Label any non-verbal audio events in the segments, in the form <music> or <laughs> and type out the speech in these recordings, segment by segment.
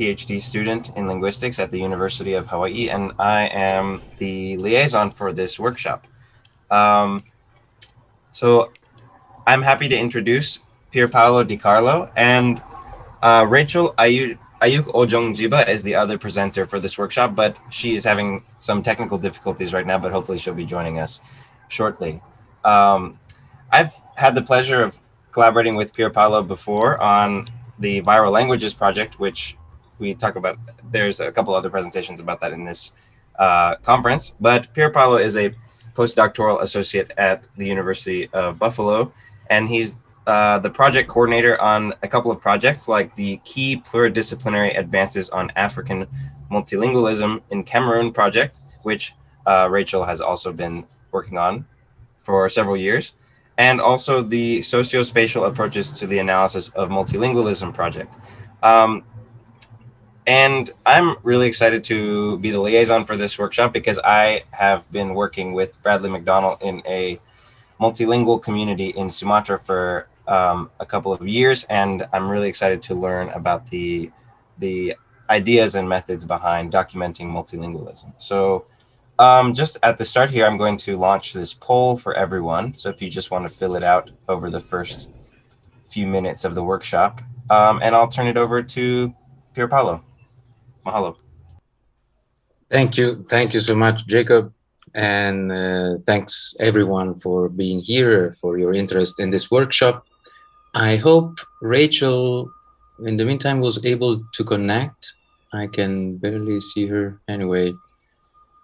PhD student in linguistics at the University of Hawaii, and I am the liaison for this workshop. Um, so I'm happy to introduce Pier Paolo Di Carlo and uh, Rachel Ayuk, Ayuk Ojong is the other presenter for this workshop, but she is having some technical difficulties right now, but hopefully she'll be joining us shortly. Um, I've had the pleasure of collaborating with Pier Paolo before on the Viral Languages project, which we talk about. There's a couple other presentations about that in this uh, conference, but Pier Paolo is a postdoctoral associate at the University of Buffalo, and he's uh, the project coordinator on a couple of projects like the Key Pluridisciplinary Advances on African Multilingualism in Cameroon project, which uh, Rachel has also been working on for several years, and also the Socio-Spatial Approaches to the Analysis of Multilingualism project. Um, and I'm really excited to be the liaison for this workshop because I have been working with Bradley McDonald in a multilingual community in Sumatra for um, a couple of years, and I'm really excited to learn about the the ideas and methods behind documenting multilingualism. So um, just at the start here, I'm going to launch this poll for everyone. So if you just want to fill it out over the first few minutes of the workshop, um, and I'll turn it over to Pier Paolo. Mahalo. Thank you. Thank you so much, Jacob. And uh, thanks everyone for being here, for your interest in this workshop. I hope Rachel, in the meantime, was able to connect. I can barely see her anyway.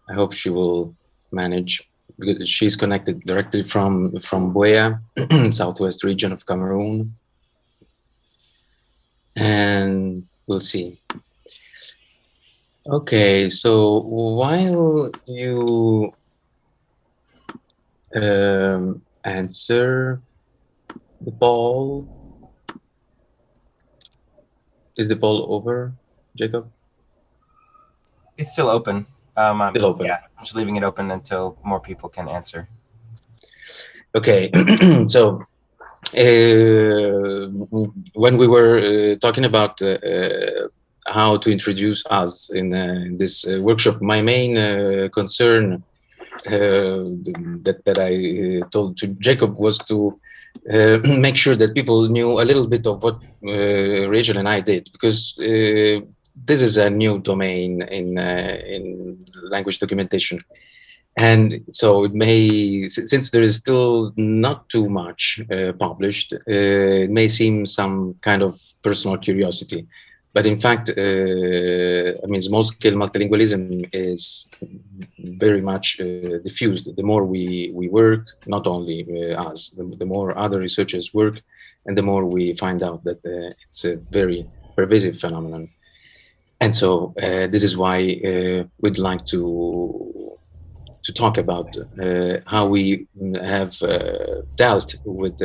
I hope she will manage because she's connected directly from from Buea, <clears throat> southwest region of Cameroon. And we'll see. Okay, so while you um, answer the ball, is the ball over, Jacob? It's still open. Um, still open. Yeah, I'm just leaving it open until more people can answer. Okay, <clears throat> so uh, when we were uh, talking about uh, uh how to introduce us in, uh, in this uh, workshop. My main uh, concern that, that I told to Jacob was to uh, <clears throat> make sure that people knew a little bit of what uh, Rachel and I did, because uh, this is a new domain in in language documentation, and so it may, since there is still not too much published, it may seem some kind of personal curiosity. But in fact, uh, I mean, small-scale multilingualism is very much uh, diffused. The more we, we work, not only uh, us, the, the, more other researchers work, and the more we find out that it's a very pervasive phenomenon. And so uh, this is why uh, we'd like to to talk about uh, how we have dealt with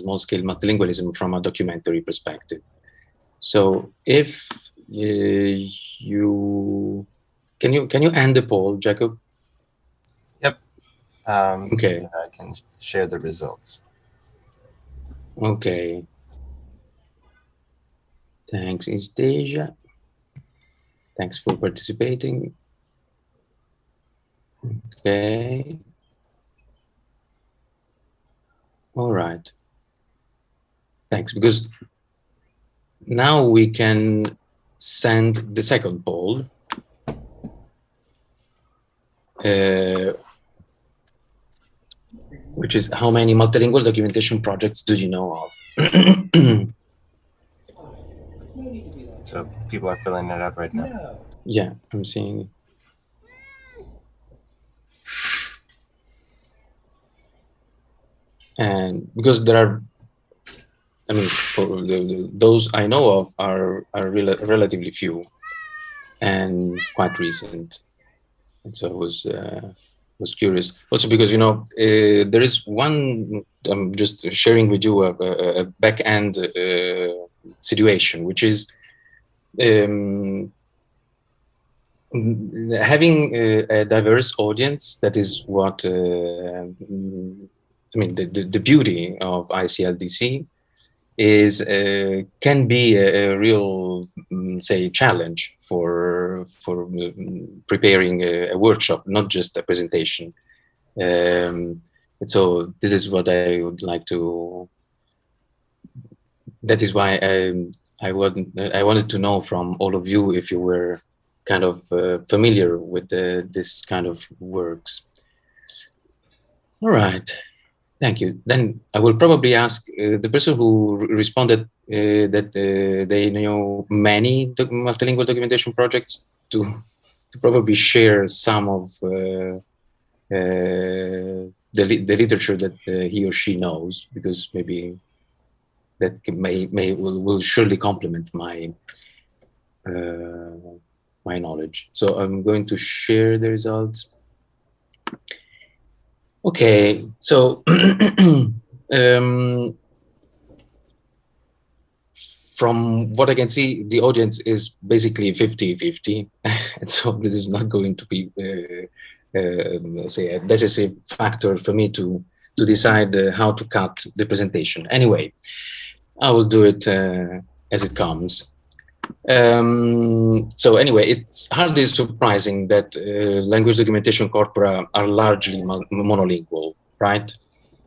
small-scale multilingualism from a documentary perspective. So if uh, you can you can you end the poll, Jacob? Yep. Um, okay. So I can share the results. Okay. Thanks, Istasia. Thanks for participating. Okay. All right. Thanks, because now we can send the second poll. Uh, which is how many multilingual documentation projects do you know of? <clears throat> so people are filling it up right now. Yeah, I'm seeing. And because there are I mean, the, the, those I know of are are rel relatively few and quite recent. And so I was uh, was curious. Also because you know uh, there is one. I'm just sharing with you a, a, a back end uh, situation, which is um, having a, a, diverse audience. That is what uh, I mean. The, the, the beauty of ICLDC is uh, can be a, a real, um, say, challenge for for um, preparing a, a, workshop, not just a presentation. Um, and so this is what I would like to. That is why I I want I wanted to know from all of you if you were kind of uh, familiar with the, this kind of works. All right. Thank you. Then I will probably ask uh, the person who responded uh, that uh, they know many doc multilingual documentation projects to, to probably share some of uh, uh, the, the literature that uh, he or she knows, because maybe that may, may will, will surely complement my my knowledge. So I'm going to share the results. Okay, so <clears throat> um, from what I can see, the audience is basically 50-50. and <laughs> so this is not going to be, uh, uh, say, a decisive factor for me to, to decide uh, how to cut the presentation. Anyway, I will do it uh, as it comes. Um, so anyway, it's hardly surprising that uh, language documentation corpora are largely monolingual, right?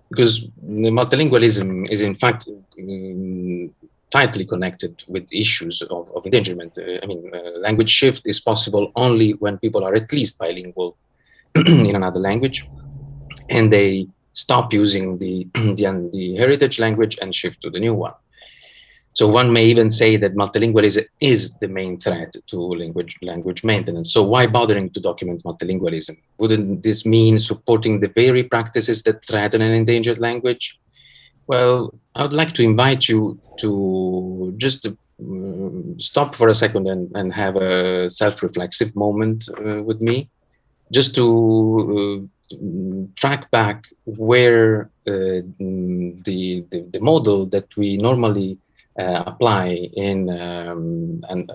Because multilingualism is in fact um, tightly connected with issues of, of endangerment. Uh, I mean, uh, language shift is possible only when people are at least bilingual <clears throat> in another language, and they stop using the, <clears throat> the, the heritage language and shift to the new one. So one may even say that multilingualism is the main threat to language, language maintenance. So why bothering to document multilingualism? Wouldn't this mean supporting the very practices that threaten an endangered language? Well, I would like to invite you to just uh, stop for a second and, and have a self-reflexive moment uh, with me, just to uh, track back where uh, the, the, the model that we normally apply in um, and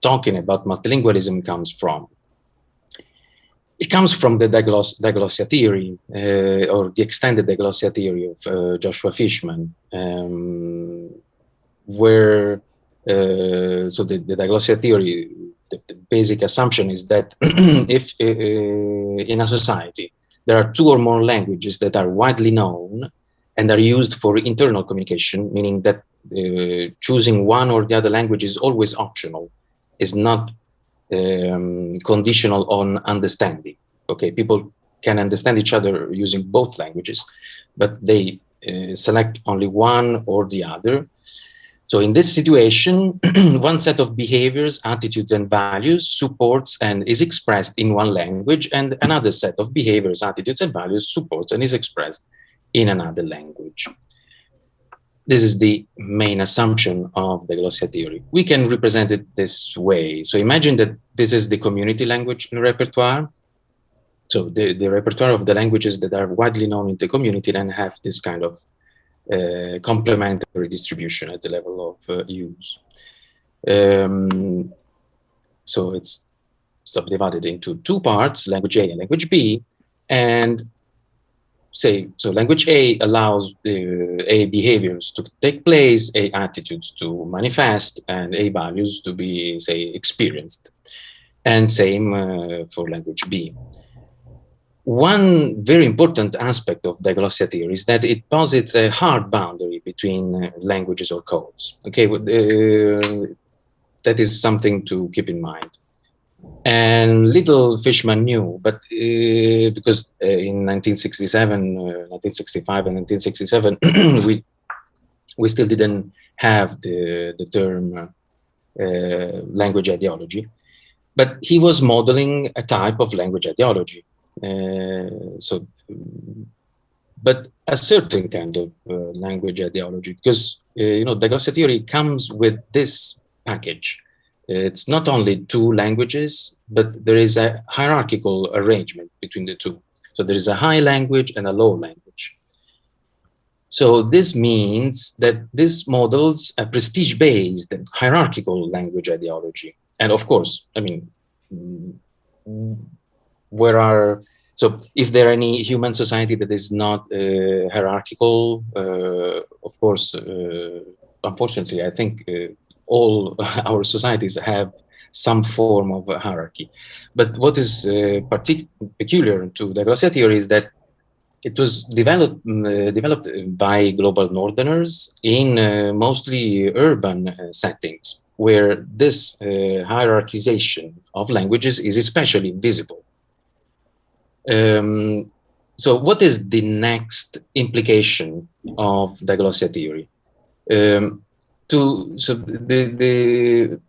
talking about multilingualism comes from. It comes from the digloss diglossia theory uh, or the extended diglossia theory of uh, Joshua Fishman, um, where uh, so the, the diglossia theory, the, the, basic assumption is that <clears throat> if uh, in a society there are two or more languages that are widely known and are used for internal communication, meaning that uh, choosing one or the other language is always optional, is not um, conditional on understanding. Okay, people can understand each other using both languages, but they uh, select only one or the other. So in this situation, <clears throat> one set of behaviors, attitudes, and values supports and is expressed in one language, and another set of behaviors, attitudes, and values supports and is expressed in another language. This is the main assumption of diglossia theory. We can represent it this way. So imagine that this is the community language repertoire. So the, the repertoire of the languages that are widely known in the community and have this kind of uh, complementary distribution at the level of uh, use. Um, so it's subdivided into two parts, language A and language B, and say, so language A allows uh, A behaviors to take place, A attitudes to manifest, and A values to be, say, experienced. And same uh, for language B. One very important aspect of diglossia theory is that it posits a hard boundary between uh, languages or codes. Okay, uh, that is something to keep in mind. And little Fishman knew, but uh, because uh, in 1967, uh, 1965 and 1967, <clears throat> we, we still didn't have the, the term uh, language ideology, but he was modeling a type of language ideology. Uh, so, but a certain kind of uh, language ideology, because, you know, diglossia theory comes with this package it's not only two languages, but there is a hierarchical arrangement between the two. So there is a high language and a low language. So this means that this models a prestige-based hierarchical language ideology. And of course, I mean, where are so is there any human society that is not uh, hierarchical? Uh, of course, uh, unfortunately, I think uh, all <laughs> our societies have some form of hierarchy. But what is uh, peculiar to diglossia theory is that it was developed uh, developed by global northerners in mostly urban settings where this hierarchization of languages is especially visible. Um, so what is the next implication of the diglossia theory? Um, to so the the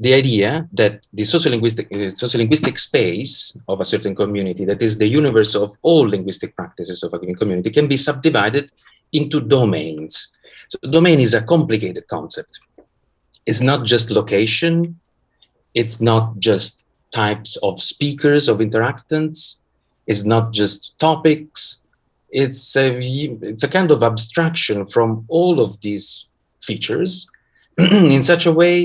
the idea that the sociolinguistic uh, sociolinguistic space of a certain community, that is the universe of all linguistic practices of a given community, can be subdivided into domains. So domain is a complicated concept. It's not just location. It's not just types of speakers, of interactants. It's not just topics. It's a, it's a kind of abstraction from all of these features <clears throat> in such a way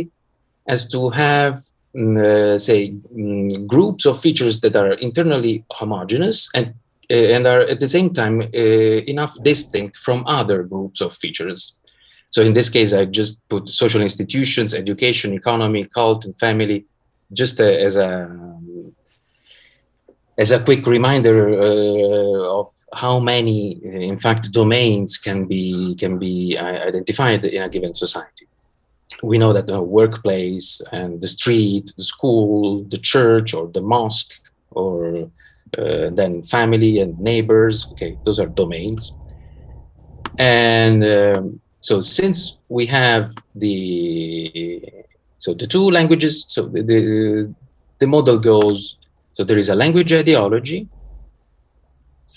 as to have, mm, uh, say, mm, groups of features that are internally homogeneous and uh, and are at the same time uh, enough distinct from other groups of features. So in this case, I just put social institutions, education, economy, cult, and family just uh, as a as a quick reminder uh, of how many, uh, in fact, domains can be can be identified in a given society. We know that the workplace and the street, the school, the church, or the mosque, or uh, then family and neighbors. Okay, those are domains. And um, so, since we have the so the two languages, so the, the, the model goes, so there is a language ideology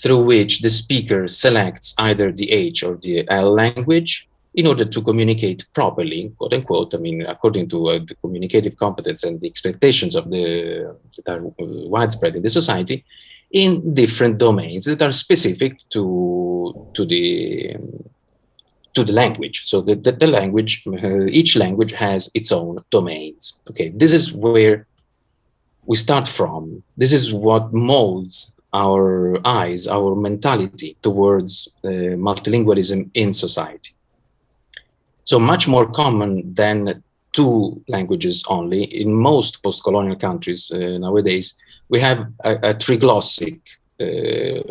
through which the speaker selects either the H or the L language in order to communicate properly, quote unquote, I mean, according to uh, the communicative competence and the expectations of the that are uh, widespread in the society, in different domains that are specific to to the to the language. So the, the, the language, uh, each language has its own domains. Okay, this is where we start from. This is what molds our eyes, our mentality towards uh, multilingualism in society. So much more common than two languages only. In most post-colonial countries uh, nowadays, we have a, a triglossic uh,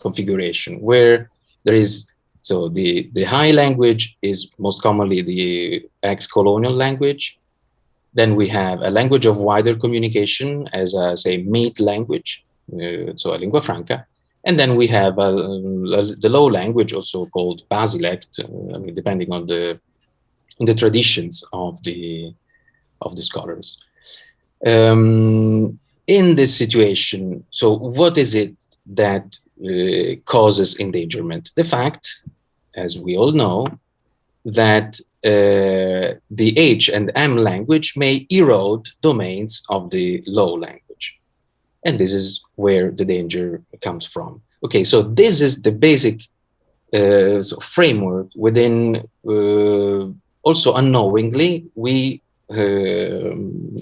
configuration where there is so the, the high language is most commonly the ex-colonial language. Then we have a language of wider communication as a, say, mid language, so a lingua franca. And then we have a, a, the low language, also called basilect, uh, I mean, depending on the, the traditions of the, of the scholars. Um, in this situation, so what is it that uh, causes endangerment? The fact as we all know, that uh, the H and M language may erode domains of the low language. And this is where the danger comes from. Okay, so this is the basic uh, so framework within, uh, also unknowingly, we, um,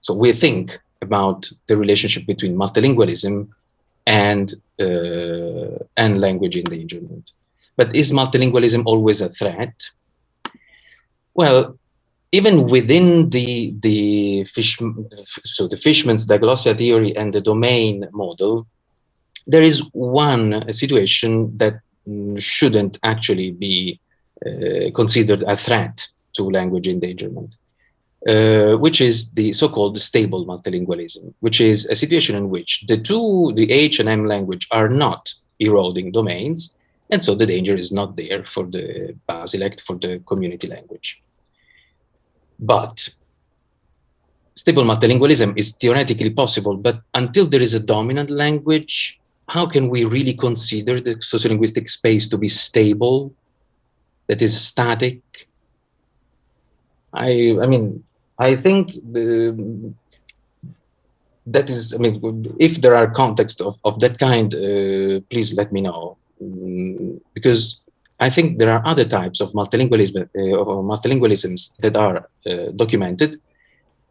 so we think about the relationship between multilingualism and, uh, and language endangerment. But is multilingualism always a threat? Well, even within the the fish, so the Fishman's diglossia theory and the domain model, there is one situation that mm, shouldn't actually be uh, considered a threat to language endangerment, uh, which is the so-called stable multilingualism, which is a situation in which the two, the H and M language, are not eroding domains, and so the danger is not there for the Basilect, for the community language. But stable multilingualism is theoretically possible, but until there is a dominant language, how can we really consider the sociolinguistic space to be stable, that is static? I, I mean, I think the, that is, I mean, if there are contexts of, of that kind, uh, please let me know. Mm, because I think there are other types of multilingualism, uh, of multilingualisms that are uh, documented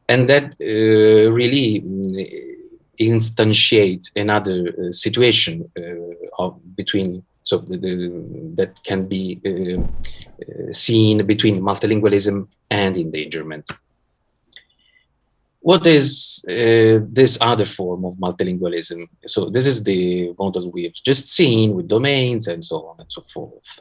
and that uh, really mm, instantiate another uh, situation uh, of between so the, the, that can be uh, seen between multilingualism and endangerment. What is this other form of multilingualism? So this is the model we've just seen with domains and so on and so forth.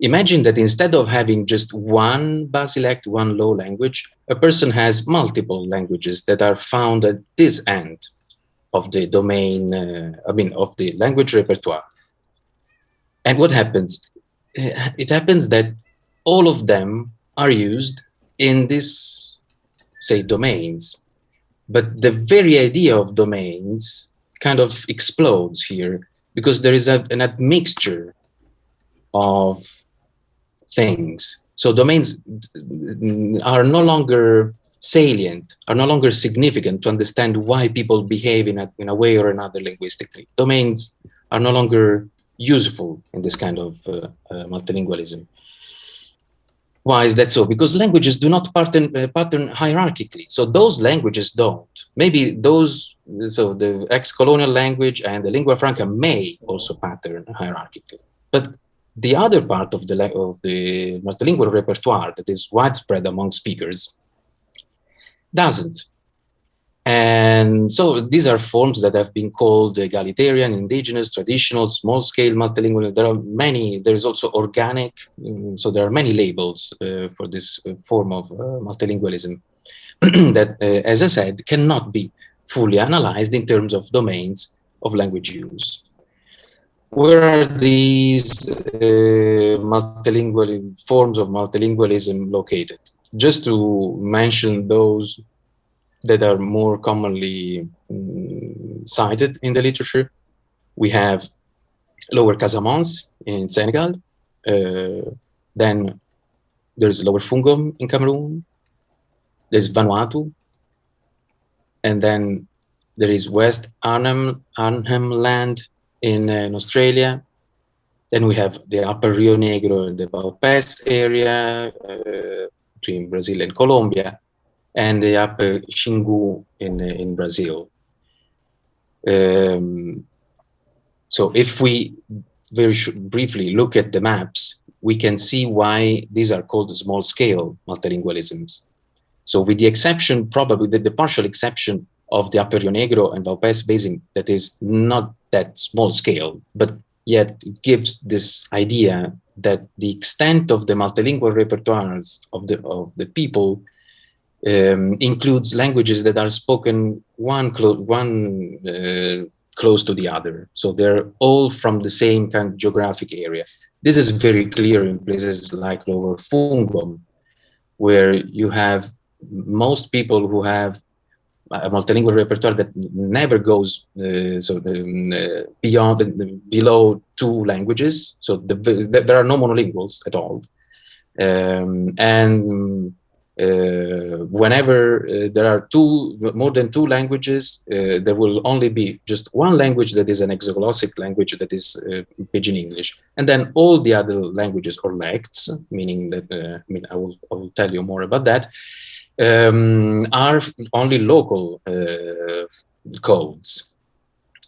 Imagine that instead of having just one Basilect, one low language, a person has multiple languages that are found at this end of the domain, uh, I mean, of the language repertoire. And what happens? Uh, it happens that all of them are used in this, say, domains. But the very idea of domains kind of explodes here because there is a, an admixture of things. So domains are no longer salient, are no longer significant to understand why people behave in a, in a way or another linguistically. Domains are no longer useful in this kind of uh, uh, multilingualism. Why is that so? Because languages do not pattern, uh, pattern hierarchically. So those languages don't. Maybe those, so the ex-colonial language and the lingua franca may also pattern hierarchically. But the other part of the, of the multilingual repertoire that is widespread among speakers doesn't. And so these are forms that have been called egalitarian, indigenous, traditional, small-scale multilingual. There are many, there is also organic, mm, so there are many labels uh, for this uh, form of uh, multilingualism <clears throat> that, uh, as I said, cannot be fully analyzed in terms of domains of language use. Where are these uh, multilingual forms of multilingualism located? Just to mention those that are more commonly um, cited in the literature. We have Lower Casamance in Senegal. Uh, then there's Lower Fungom in Cameroon. There's Vanuatu. And then there is West Arnhem, Arnhem Land in, uh, in Australia. Then we have the Upper Rio Negro and the Vaupés area uh, between Brazil and Colombia and the upper Xingu in, in Brazil. Um, so if we very briefly look at the maps, we can see why these are called small scale multilingualisms. So with the exception, probably the, the partial exception of the Upper Rio Negro and Vaupés Basin that is not that small scale, but yet it gives this idea that the extent of the multilingual repertoires of the, of the people um, includes languages that are spoken one, clo one uh, close to the other. So they're all from the same kind of geographic area. This is very clear in places like Lower Fungom, where you have most people who have a multilingual repertoire that never goes uh, so um, uh, beyond below two languages. So the, the, there are no monolinguals at all, um, and uh, whenever uh, there are two more than two languages uh, there will only be just one language that is an exoglossic language that is pidgin english and then all the other languages or lects meaning that i mean i will, I will tell you more about that um, are only local codes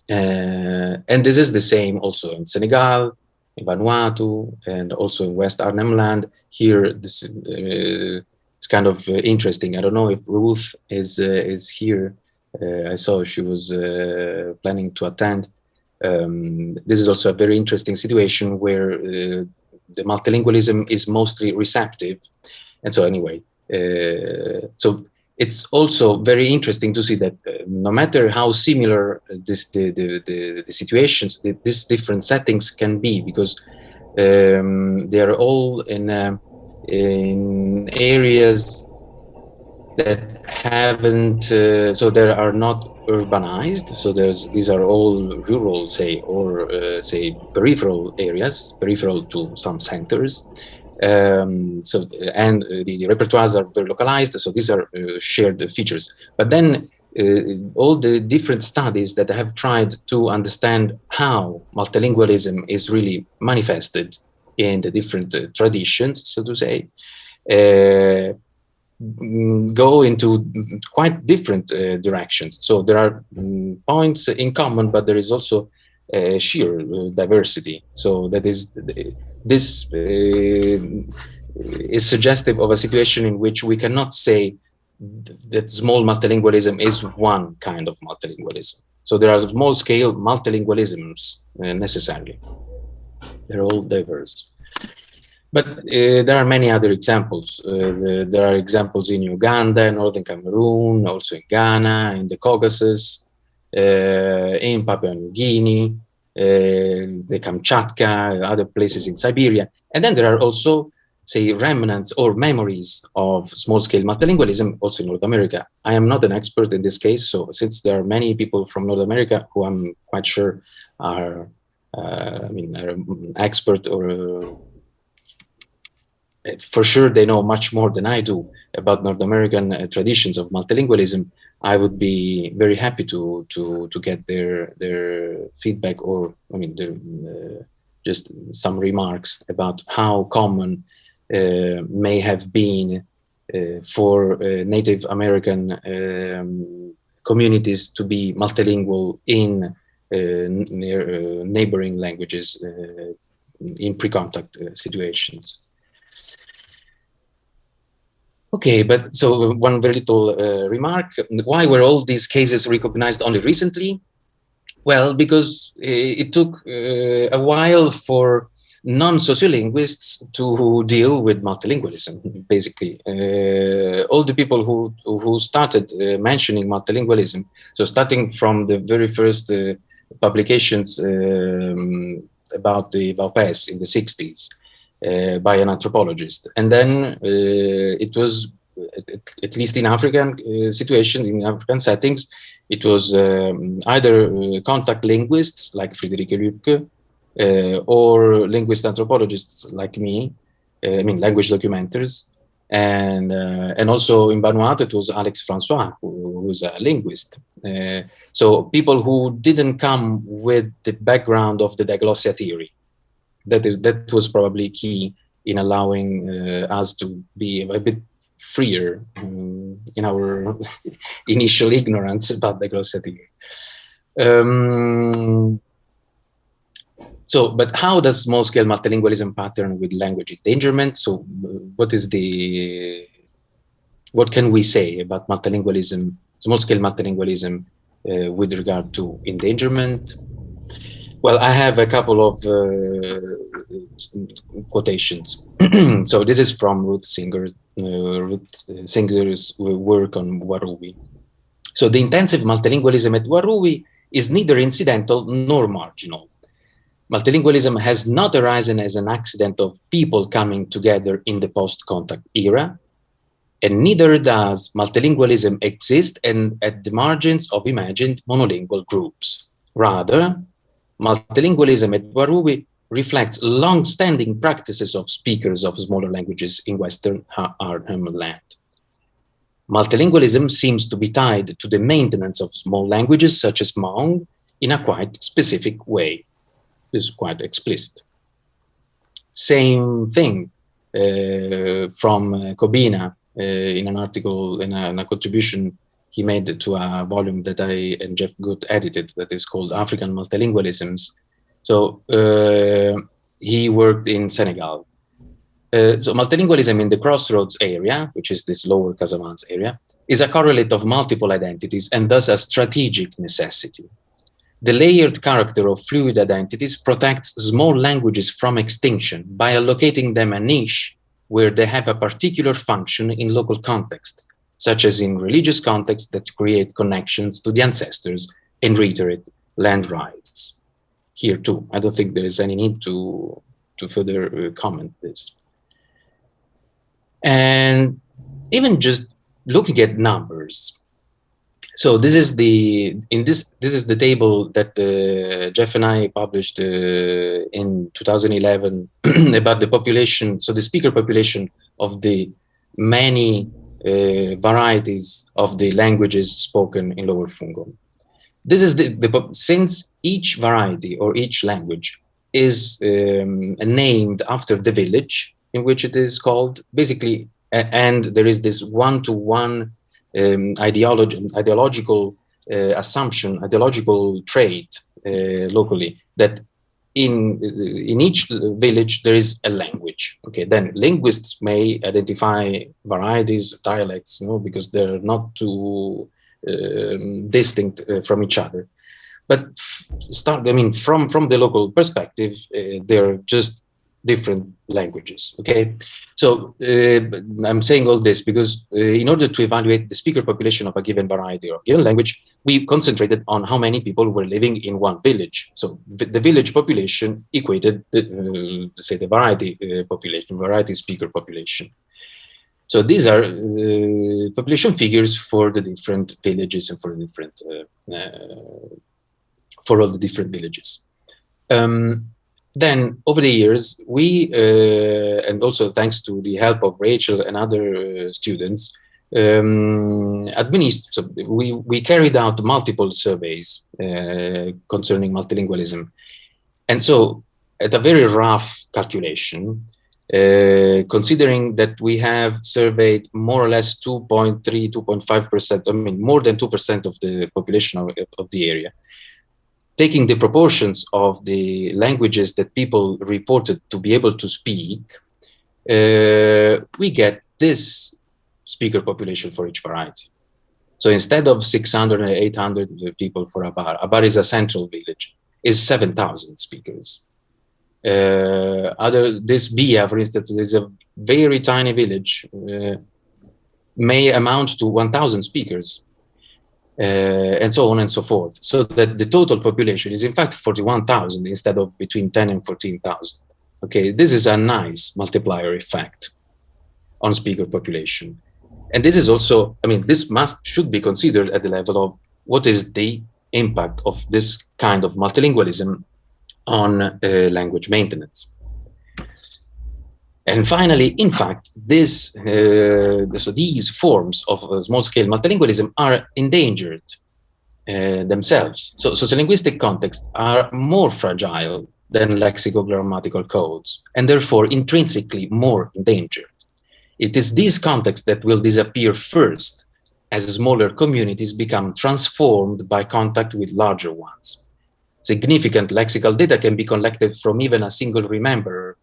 uh, and this is the same also in Senegal, in Vanuatu, and also in West Arnhem Land. Here, this, uh, it's kind of uh, interesting. I don't know if Ruth is uh, is here. Uh, I saw she was planning to attend. Um, this is also a very interesting situation where the multilingualism is mostly receptive. And so anyway, so it's also very interesting to see that uh, no matter how similar this, the, the, the, the situations, the, these different settings can be, because um, they are all in uh, in areas that haven't, uh, so there are not urbanized. So there's these are all rural, say, or uh, say peripheral areas, peripheral to some centers. Um, so and uh, the, the, repertoires are very localized. So these are uh, shared features. But then uh, all the different studies that have tried to understand how multilingualism is really manifested in the different uh, traditions, so to say, uh, go into quite different uh, directions. So there are um, points in common, but there is also uh, sheer uh, diversity. So that is this uh, is suggestive of a situation in which we cannot say that small multilingualism is one kind of multilingualism. So there are small scale multilingualisms uh, necessarily. They're all diverse. But uh, there are many other examples. Uh, the, there are examples in Uganda, Northern Cameroon, also in Ghana, in the Caucasus, in Papua New Guinea, uh, the Kamchatka, other places in Siberia. And then there are also say, remnants or memories of small-scale multilingualism also in North America. I am not an expert in this case, so since there are many people from North America who I'm quite sure are, uh, I mean, are an expert or uh, for sure they know much more than I do about North American uh, traditions of multilingualism. I would be very happy to to to get their their feedback or I mean their, uh, just some remarks about how common uh, may have been uh, for uh, Native American um, communities to be multilingual in near, neighboring languages in pre-contact situations. Okay, but so one very little uh, remark. Why were all these cases recognized only recently? Well, because it took uh, a while for non-sociolinguists to deal with multilingualism, basically. Uh, all the people who, who started uh, mentioning multilingualism, so starting from the very first uh, publications um, about the Vaupés in the 60s uh, by an anthropologist. And then uh, it was, at, at, least in African uh, situations, in African settings, it was um, either contact linguists like Friederike Lüpke, uh, or linguist anthropologists like me, uh, I mean language documenters, and uh, and also in Vanuatu it was Alex Francois who, who's a linguist. so people who didn't come with the background of the diglossia theory, that is that was probably key in allowing us to be a bit freer um, in our <laughs> initial ignorance about diglossia theory. Um, so, but how does small-scale multilingualism pattern with language endangerment? So, what is the, what can we say about multilingualism, small-scale multilingualism uh, with regard to endangerment? Well, I have a couple of uh, quotations. <clears throat> so this is from Ruth Singer, uh, Ruth Singer's work on Warruwi. So the intensive multilingualism at Warruwi is neither incidental nor marginal. Multilingualism has not arisen as an accident of people coming together in the post-contact era, and neither does multilingualism exist and at the margins of imagined monolingual groups. Rather, multilingualism at Warruwi reflects long-standing practices of speakers of smaller languages in Western Arnhem Land. Multilingualism seems to be tied to the maintenance of small languages such as Mawng in a quite specific way This is quite explicit. Same thing uh, from uh, Cobbinah uh, in an article, in a, in a, contribution he made to a volume that I and Jeff Good edited that is called African Multilingualisms. So uh, he worked in Senegal. Uh, so multilingualism in the crossroads area, which is this lower Casamance area, is a correlate of multiple identities and thus a strategic necessity. The layered character of fluid identities protects small languages from extinction by allocating them a niche where they have a particular function in local contexts, such as in religious contexts that create connections to the ancestors and reiterate land rights. Here too, I don't think there is any need to, to further uh, comment this. And even just looking at numbers, so this is the in this this is the table that uh, Jeff and I published uh, in 2011 <clears throat> about the population. So the speaker population of the many varieties of the languages spoken in Lower Fungo. This is the, the since each variety or each language is um, named after the village in which it is called. Basically, and there is this one-to-one um, ideology, ideological uh, assumption, ideological trait uh, locally that in in each village there is a language. Okay, then linguists may identify varieties, dialects, you know, because they're not too um, distinct uh, from each other. But start, I mean, from from the local perspective, uh, they're just different languages. Okay, so uh, I'm saying all this because uh, in order to evaluate the speaker population of a given variety or given language, we concentrated on how many people were living in one village. So the village population equated, the, uh, say, the variety uh, population, variety speaker population. So these are uh, population figures for the different villages and for the different uh, for all the different villages. Um, then over the years, we, uh, and also thanks to the help of Rachel and other uh, students, um, so we, we carried out multiple surveys uh, concerning multilingualism. And so at a very rough calculation, uh, considering that we have surveyed more or less 2.3, 2.5%, I mean, more than 2% of the population of, of the area, taking the proportions of the languages that people reported to be able to speak, uh, we get this speaker population for each variety. So instead of 600 or 800 people for Abar, Abar is a central village, is 7,000 speakers. Uh, other this Bia, for instance, is a very tiny village, uh, may amount to 1,000 speakers and so on and so forth. So that the total population is in fact 41,000 instead of between 10 and 14,000. Okay, this is a nice multiplier effect on speaker population. And this is also, I mean, this must should be considered at the level of what is the impact of this kind of multilingualism on uh, language maintenance. And finally, in fact, this, uh, so these forms of uh, small-scale multilingualism are endangered uh, themselves. So sociolinguistic contexts are more fragile than lexicogrammatical codes, and therefore intrinsically more endangered. It is these contexts that will disappear first as smaller communities become transformed by contact with larger ones. Significant lexical data can be collected from even a single rememberer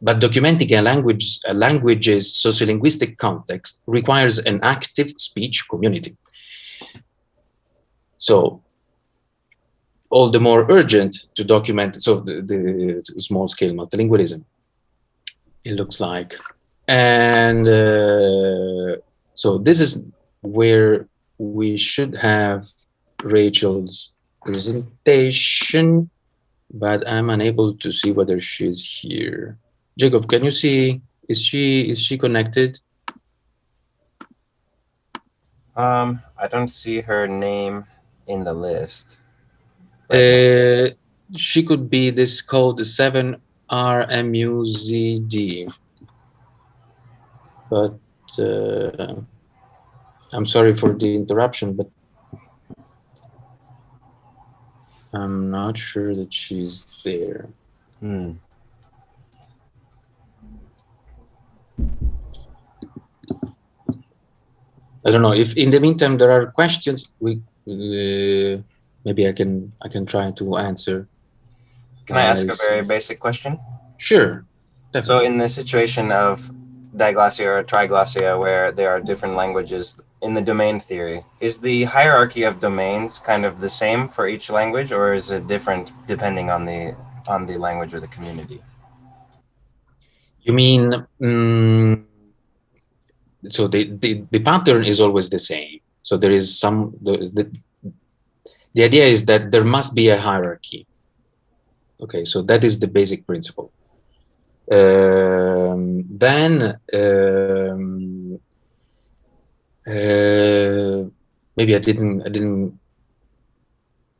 but documenting a language, a language's sociolinguistic context requires an active speech community. So all the more urgent to document, so the, the small scale multilingualism, it looks like. And uh, so this is where we should have Rachel's presentation, but I'm unable to see whether she's here. Jacob, can you see, is she, is she connected? Um, I don't see her name in the list. Uh, she could be this code 7RMUZD. But uh, I'm sorry for the interruption, but I'm not sure that she's there. Hmm. I don't know if in the meantime there are questions. We uh, maybe I can I can try to answer. Can I ask a very basic question? Sure. Definitely. So in the situation of diglossia or triglossia, where there are different languages in the domain theory, is the hierarchy of domains kind of the same for each language, or is it different depending on the on the language or the community? You mean? Um, so the, the, the pattern is always the same. So there is some, the, the, the idea is that there must be a hierarchy. Okay, so that is the basic principle. Um, then um, uh, maybe I didn't I didn't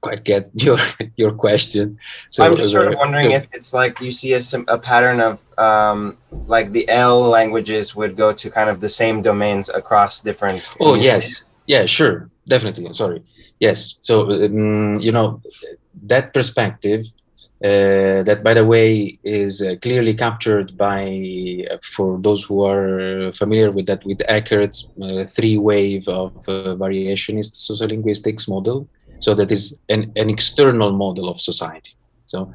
quite get <laughs> your your question. So I'm just sort of wondering if it's like you see a, a pattern of um, like the L languages would go to kind of the same domains across different. Oh yes, yeah, sure, definitely. Sorry, yes. So um, you know that perspective uh, that, by the way, is uh, clearly captured by, uh, for those who are familiar with that, with Eckert's uh, three-wave of uh, variationist sociolinguistics model. So that is an, an external model of society. So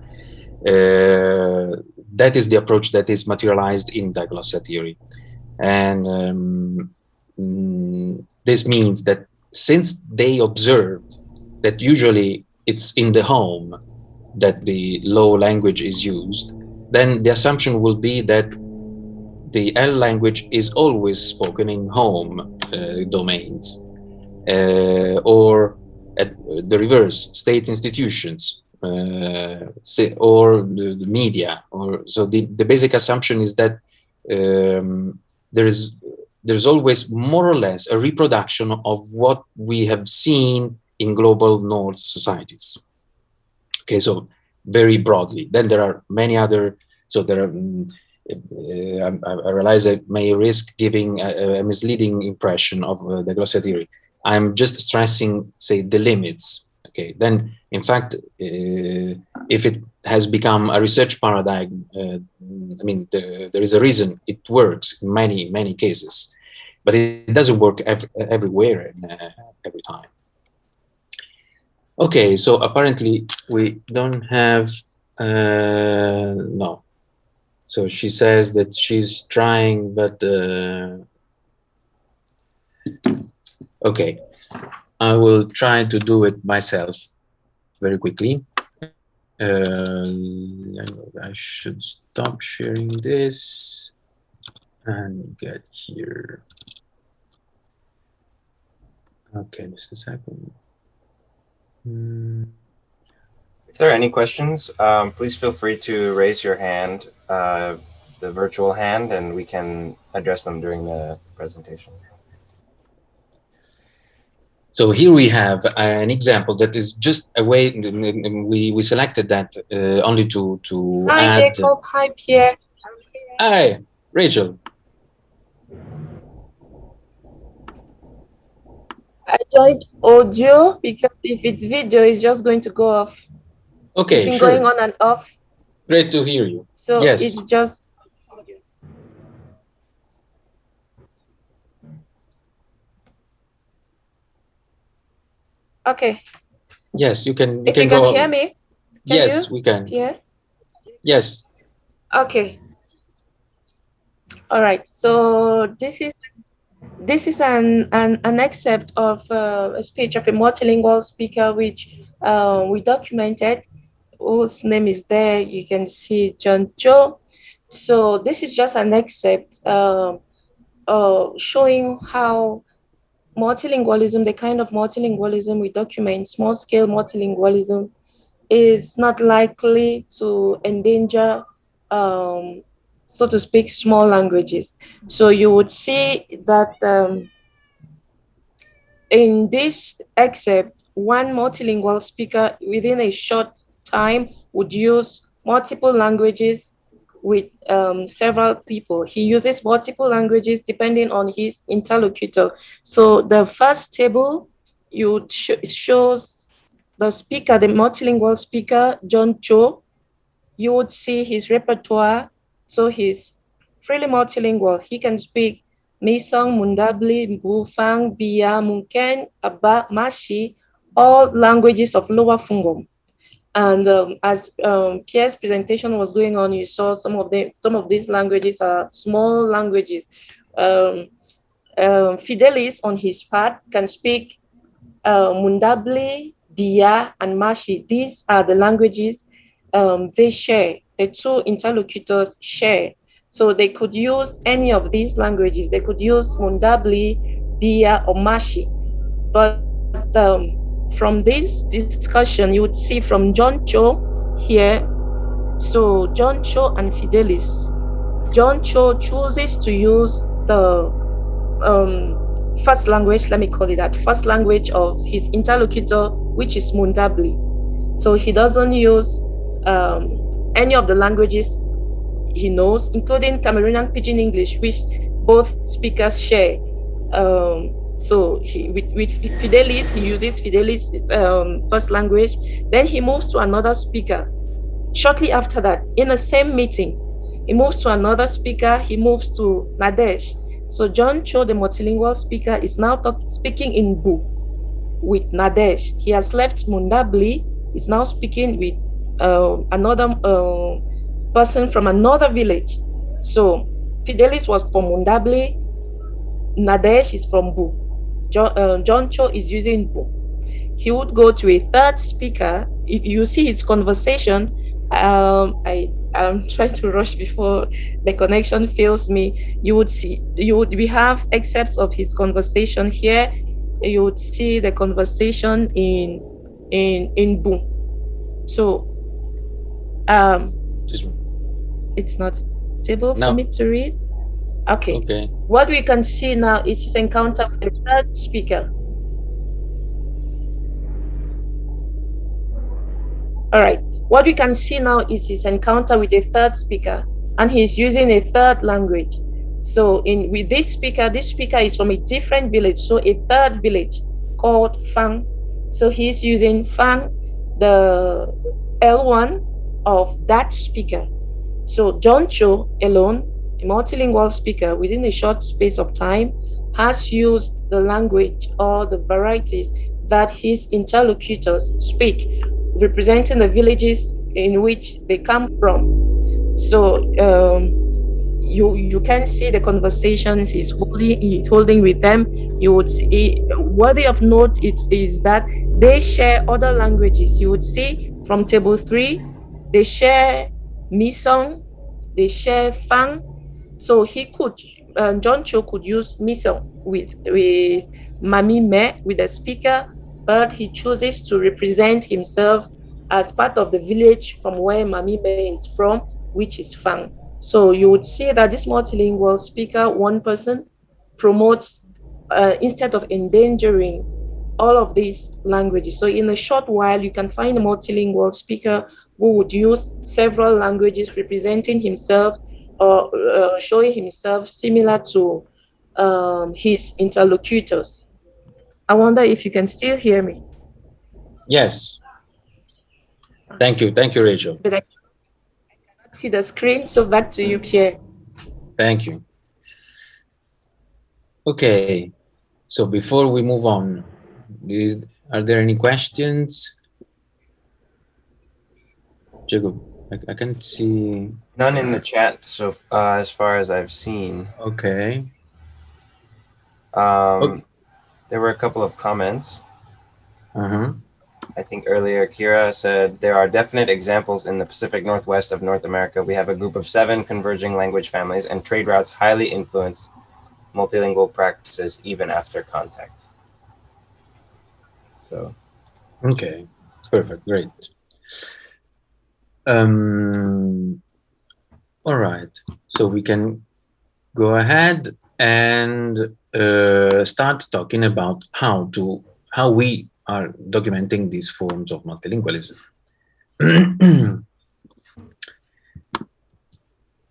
that is the approach that is materialized in diglossia theory. And um, mm, this means that since they observed that usually it's in the home that the low language is used, then the assumption will be that the L language is always spoken in home uh, domains uh, or at the reverse, state institutions uh, or the, the, media. Or so the, the basic assumption is that um, there is there's always more or less a reproduction of what we have seen in global north societies. Okay, so very broadly. Then there are many other, so there are, um, uh, I, I, realize I may risk giving a, a misleading impression of uh, diglossia theory. I'm just stressing, say, the limits. Okay, then in fact, uh, if it has become a research paradigm, uh, I mean, there, is a reason it works in many, many cases, but it doesn't work every, everywhere and uh, every time. Okay, so apparently we don't have, uh, no. So she says that she's trying, but, uh, okay. I will try to do it myself very quickly. Uh, I should stop sharing this and get here. Okay, just a second. If there are any questions, um, please feel free to raise your hand, uh, the virtual hand, and we can address them during the presentation. So here we have an example that is just a way we we selected that uh, only to to hi add. Jacob, hi Pierre. Hi Rachel. I joined audio because if it's video, it's just going to go off. Okay, it's been sure. going on and off. Great to hear you. So yes. it's just Okay. Yes, you can. You if can you can hear me. Can yes, you? we can. Yeah. Yes. Okay. All right. So this is this is an, an, an excerpt of uh, a speech of a multilingual speaker, which uh, we documented, whose name is there. You can see John Cho. So this is just an excerpt uh, uh, showing how multilingualism, the kind of multilingualism we document, small scale multilingualism, is not likely to endanger um, so to speak, small languages. So you would see that um, in this excerpt, one multilingual speaker within a short time would use multiple languages with um, several people. He uses multiple languages depending on his interlocutor. So the first table, you sh shows the speaker, the multilingual speaker, John Cho. You would see his repertoire so he's freely multilingual. He can speak Missong, Mundabli, Bufang, Bia, Munken, Aba, Mashi, all languages of Lower Fungom. And um, as um, Pierre's presentation was going on, you saw some of them. Some of these languages are small languages. Um, um Fidelis, on his part, can speak uh, Mundabli, Bia, and Mashi. These are the languages um, they share the two interlocutors share. So they could use any of these languages. They could use Mundabli, Bia, or Mashi. But um, from this discussion, you would see from John Cho here, so John Cho and Fidelis. John Cho chooses to use the um, first language, let me call it that, first language of his interlocutor, which is Mundabli. So he doesn't use um, any of the languages he knows, including Cameroonian Pidgin English, which both speakers share. Um, so he, with, with Fidelis, he uses Fidelis' um, first language. Then he moves to another speaker, shortly after that, in the same meeting, he moves to another speaker, he moves to Nadesh. So John Cho, the multilingual speaker, is now speaking in Bu with Nadesh. He has left Mundabli, is now speaking with uh, another uh, person from another village. So Fidelis was from Mundabli, Nadesh is from Bu. John, uh, John Cho is using Bu. He would go to a third speaker. If you see his conversation, um, I I'm trying to rush before the connection fails me. You would see you would we have excerpts of his conversation here. You would see the conversation in in in boom. So um it's not stable for me to read. Okay. Okay. What we can see now is his encounter with the third speaker. All right. What we can see now is his encounter with a third speaker, and he's using a third language. So in with this speaker, this speaker is from a different village, so a third village called Fang. So he's using Fang, the L1 of that speaker. So John Cho alone, a multilingual speaker within a short space of time, has used the language or the varieties that his interlocutors speak representing the villages in which they come from. So um, you you can see the conversations he's holding he's holding with them. You would see worthy of note it is that they share other languages. You would see from table three, they share Missong, they share Fang. So he could um, John Cho could use Missong with with Mami Me with the speaker but he chooses to represent himself as part of the village from where Mami Be is from, which is Fang. So you would see that this multilingual speaker, one person, promotes uh, instead of endangering all of these languages. So in a short while, you can find a multilingual speaker who would use several languages representing himself or uh, showing himself similar to um, his interlocutors. I wonder if you can still hear me. Yes. Thank you. Thank you, Rachel. But I cannot see the screen, so back to you, Pierre. Thank you. Okay. So before we move on, is, are there any questions? Jacob, I, I can't see. None in the chat, so uh, as far as I've seen. Okay. Um, Okay. There were a couple of comments. Uh-huh. I think earlier Kira said there are definite examples in the Pacific Northwest of North America. We have a group of seven converging language families and trade routes highly influenced multilingual practices even after contact. So Okay, perfect, great. Um, all right, so we can go ahead and uh, start talking about how to how we are documenting these forms of multilingualism. <clears throat>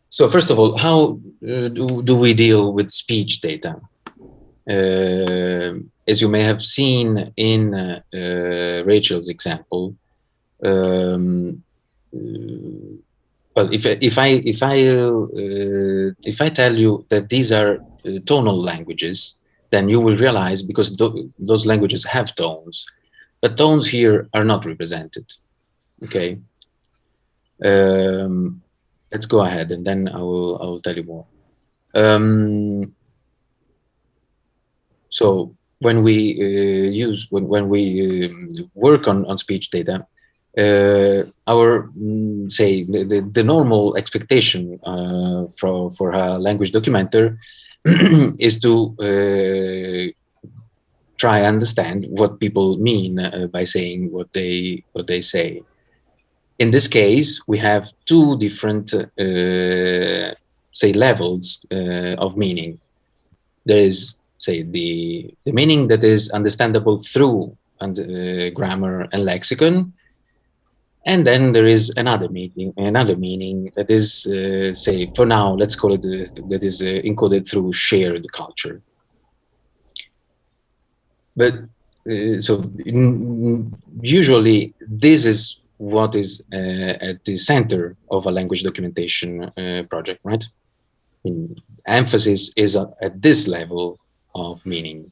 so first of all, how uh, do, do we deal with speech data? Uh, as you may have seen in uh, Rachel's example, um, well, if if I if I uh, if I tell you that these are uh, tonal languages, then you will realize because th those languages have tones, but tones here are not represented. Okay. Um, let's go ahead, and then I will I will tell you more. Um, so when we uh, use when when we um, work on on speech data, uh, our mm, say the, the, the normal expectation uh, for for a language documenter <clears throat> is to uh, try understand what people mean uh, by saying what they what they say. In this case, we have two different uh, say levels uh, of meaning. There is say the the meaning that is understandable through and grammar and lexicon, and then there is another meaning, another meaning that is, uh, say, for now, let's call it uh, that is uh, encoded through shared culture. But uh, so usually this is what is uh, at the center of a language documentation uh, project, right? Emphasis is at this level of meaning.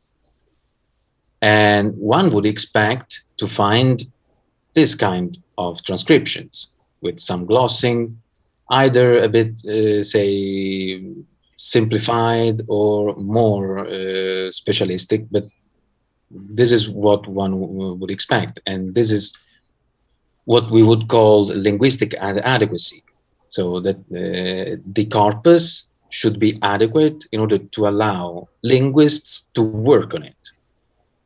And one would expect to find this kind of transcriptions with some glossing, either a bit, uh, say, simplified or more uh, specialistic, but this is what one would expect. And this is what we would call linguistic ad adequacy. So that uh, the corpus should be adequate in order to allow linguists to work on it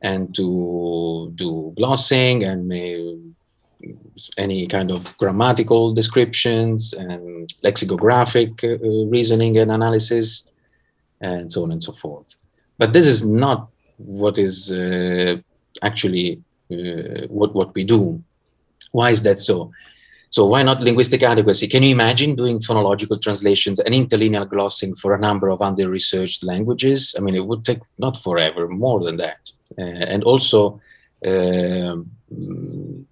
and to do glossing and any kind of grammatical descriptions and lexicographic uh, reasoning and analysis and so on and so forth. But this is not what is uh, actually uh, what, what we do. Why is that so? So why not linguistic adequacy? Can you imagine doing phonological translations and interlinear glossing for a number of under-researched languages? I mean, it would take not forever, more than that. Uh, and also, uh,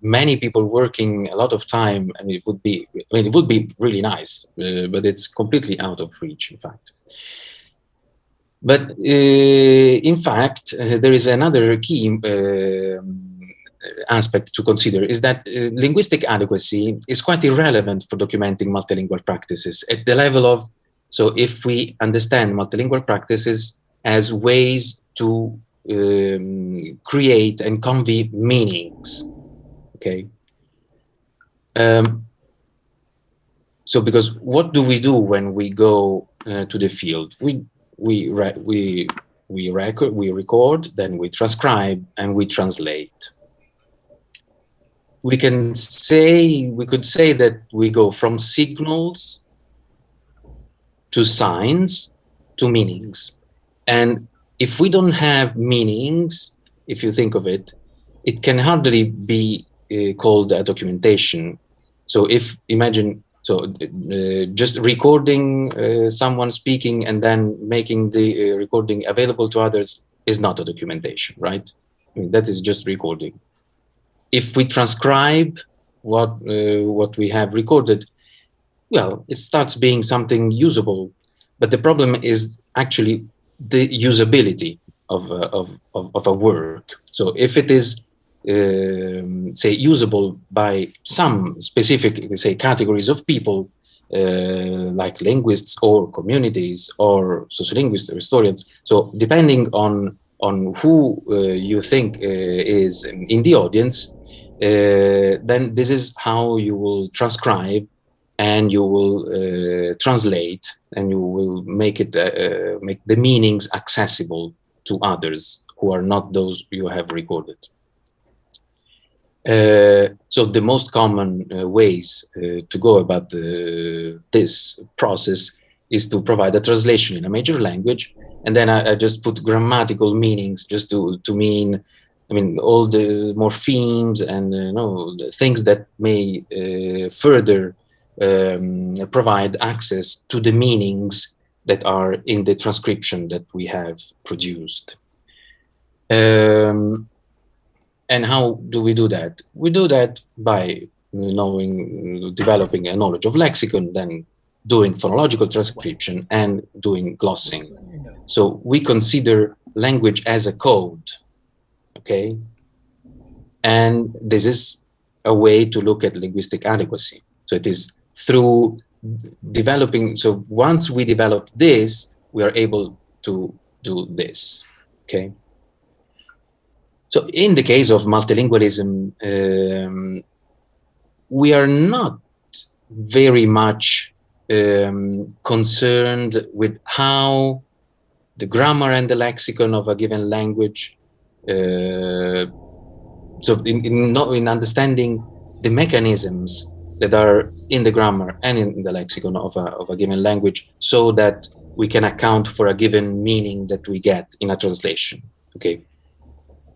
many people working a lot of time, mean, it would be, I mean, it would be really nice, uh, but it's completely out of reach, in fact. But uh, in fact, uh, there is another key um, aspect to consider is that uh, linguistic adequacy is quite irrelevant for documenting multilingual practices at the level of, so if we understand multilingual practices as ways to um, create and convey meanings, okay? Um, so because what do we do when we go uh, to the field? We, we, we, we record, we record, then we transcribe and we translate we can say, we could say that we go from signals to signs to meanings. And if we don't have meanings, if you think of it, it can hardly be uh, called a documentation. So if imagine, so uh, just recording uh, someone speaking and then making the uh, recording available to others is not a documentation, right? I mean, that is just recording if we transcribe what uh, what we have recorded, well, it starts being something usable. But the problem is actually the usability of uh, of, of, of a work. So if it is um, say usable by some specific say categories of people uh, like linguists or communities or sociolinguists or historians. So depending on on who uh, you think uh, is in the audience, uh, then this is how you will transcribe and you will uh, translate and you will make it uh, make the meanings accessible to others who are not those you have recorded. Uh, so the most common uh, ways uh, to go about the, this process is to provide a translation in a major language and then I, I just put grammatical meanings just to, to mean I mean, all the morphemes and uh, you know, things that may uh, further um, provide access to the meanings that are in the transcription that we have produced. Um, and how do we do that? We do that by knowing, developing a knowledge of lexicon, then doing phonological transcription and doing glossing. So we consider language as a code okay? And this is a way to look at linguistic adequacy. So it is through developing, so once we develop this, we are able to do this, okay? So in the case of multilingualism, um, we are not very much um, concerned with how the grammar and the lexicon of a given language uh, so in, in, not, in understanding the mechanisms that are in the grammar and in the lexicon of a, of a given language so that we can account for a given meaning that we get in a translation okay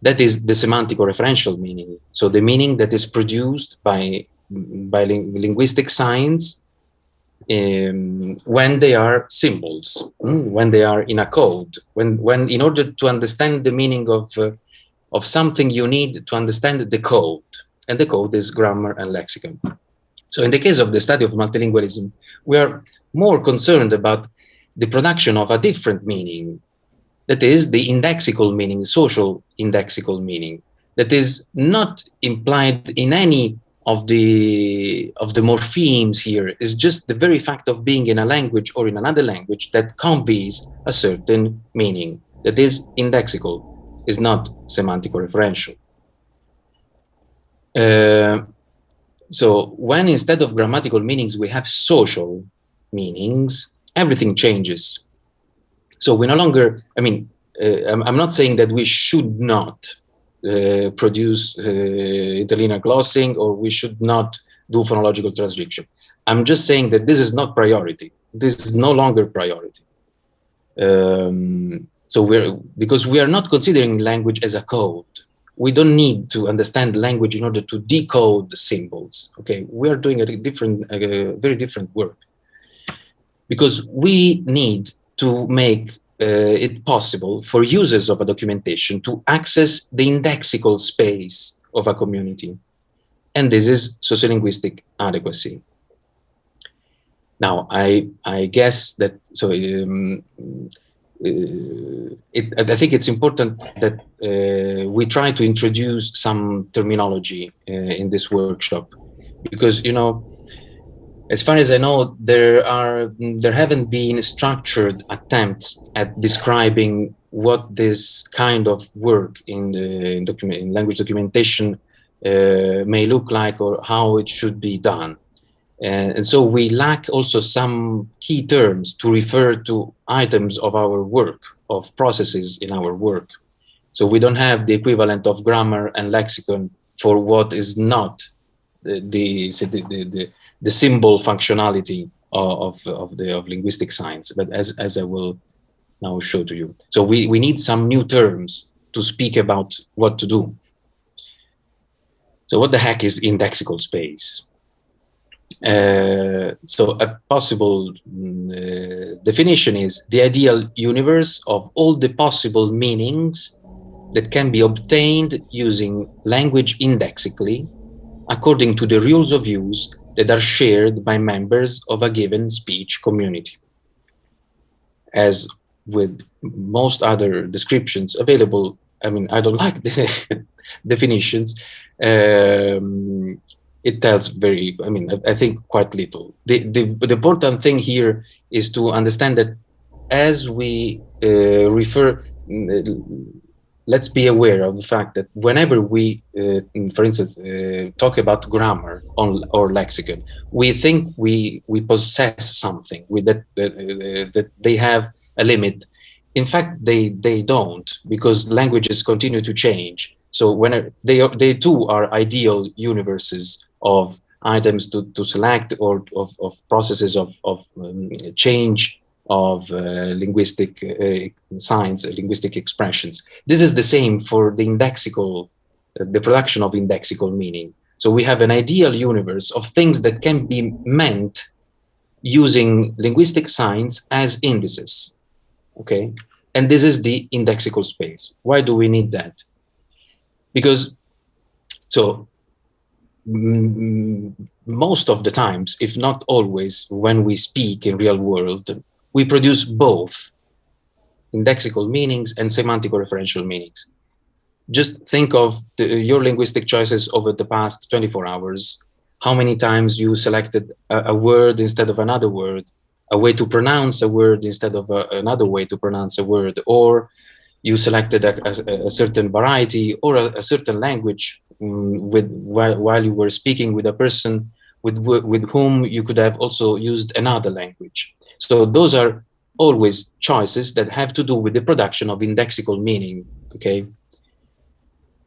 that is the semantic or referential meaning so the meaning that is produced by by ling linguistic signs um, when they are symbols, mm, when they are in a code, when, when in order to understand the meaning of, uh, of something, you need to understand the code. and the code is grammar and lexicon. So in the case of the study of multilingualism, we are more concerned about the production of a different meaning, that is the indexical meaning, social indexical meaning, that is not implied in any of the of the morphemes here. Is just the very fact of being in a language or in another language that conveys a certain meaning. That is indexical is not semantic or referential. Uh, so when instead of grammatical meanings we have social meanings everything changes so we no longer i mean uh, I'm, not saying that we should not uh, produce uh, interlinear glossing or we should not do phonological transcription. I'm just saying that this is not priority. This is no longer priority. Um, so we're, because we are not considering language as a code. We don't need to understand language in order to decode the symbols. Okay, we are doing a different, a very different work. Because we need to make uh, it possible for users of a documentation to access the indexical space of a community. And this is sociolinguistic adequacy. Now, I, I guess that, so um, it, I think it's important that uh, we try to introduce some terminology uh, in this workshop because, you know, as far as I know, there are there haven't been structured attempts at describing what this kind of work in the in document in language documentation uh, may look like or how it should be done. And, and, so we lack also some key terms to refer to items of our work, of processes in our work. So we don't have the equivalent of grammar and lexicon for what is not the, the, the, the the symbol functionality of, of the of linguistic science, but as, as I will now show to you. So we, we need some new terms to speak about what to do. So what the heck is indexical space? Uh, so a possible uh, definition is the ideal universe of all the possible meanings that can be obtained using language indexically according to the rules of use that are shared by members of a given speech community. As with most other descriptions available, I mean, I don't <laughs> like the definitions. Um, it tells very, I mean, I, I think quite little. The, the, the, important thing here is to understand that as we uh, refer, let's be aware of the fact that whenever we, uh, for instance, uh, talk about grammar on, or lexicon, we think we we possess something with that uh, that they have a limit. In fact, they they don't because languages continue to change. So when they are, they too are ideal universes of items to, to select or of, of processes of, of um, change of uh, linguistic uh, science, linguistic expressions. This is the same for the indexical, uh, the production of indexical meaning. So we have an ideal universe of things that can be meant using linguistic signs as indices, okay? And this is the indexical space. Why do we need that? Because, so most of the times, if not always, when we speak in real world, we produce both indexical meanings and semantic or referential meanings. Just think of the, your linguistic choices over the past 24 hours, how many times you selected a, a word instead of another word, a way to pronounce a word instead of a, another way to pronounce a word, or you selected a, a, certain variety or a, certain language Mm, with while, while you were speaking with a person with, with whom you could have also used another language. So those are always choices that have to do with the production of indexical meaning, okay?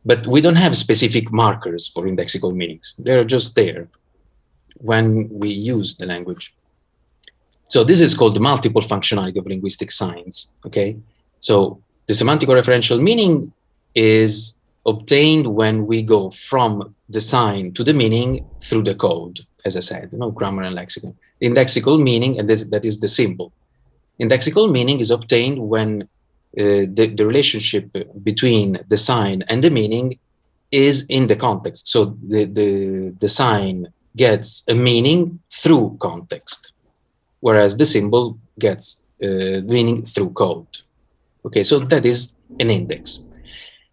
But we don't have specific markers for indexical meanings. They're just there when we use the language. So this is called the multiple functionality of linguistic science, okay? So the semantic or referential meaning is obtained when we go from the sign to the meaning through the code, as I said, you know, grammar and lexicon indexical meaning, and this, that is the symbol. Indexical meaning is obtained when uh, the, the relationship between the sign and the meaning is in the context. So the, the, the sign gets a meaning through context, whereas the symbol gets uh, meaning through code. Okay, so that is an index.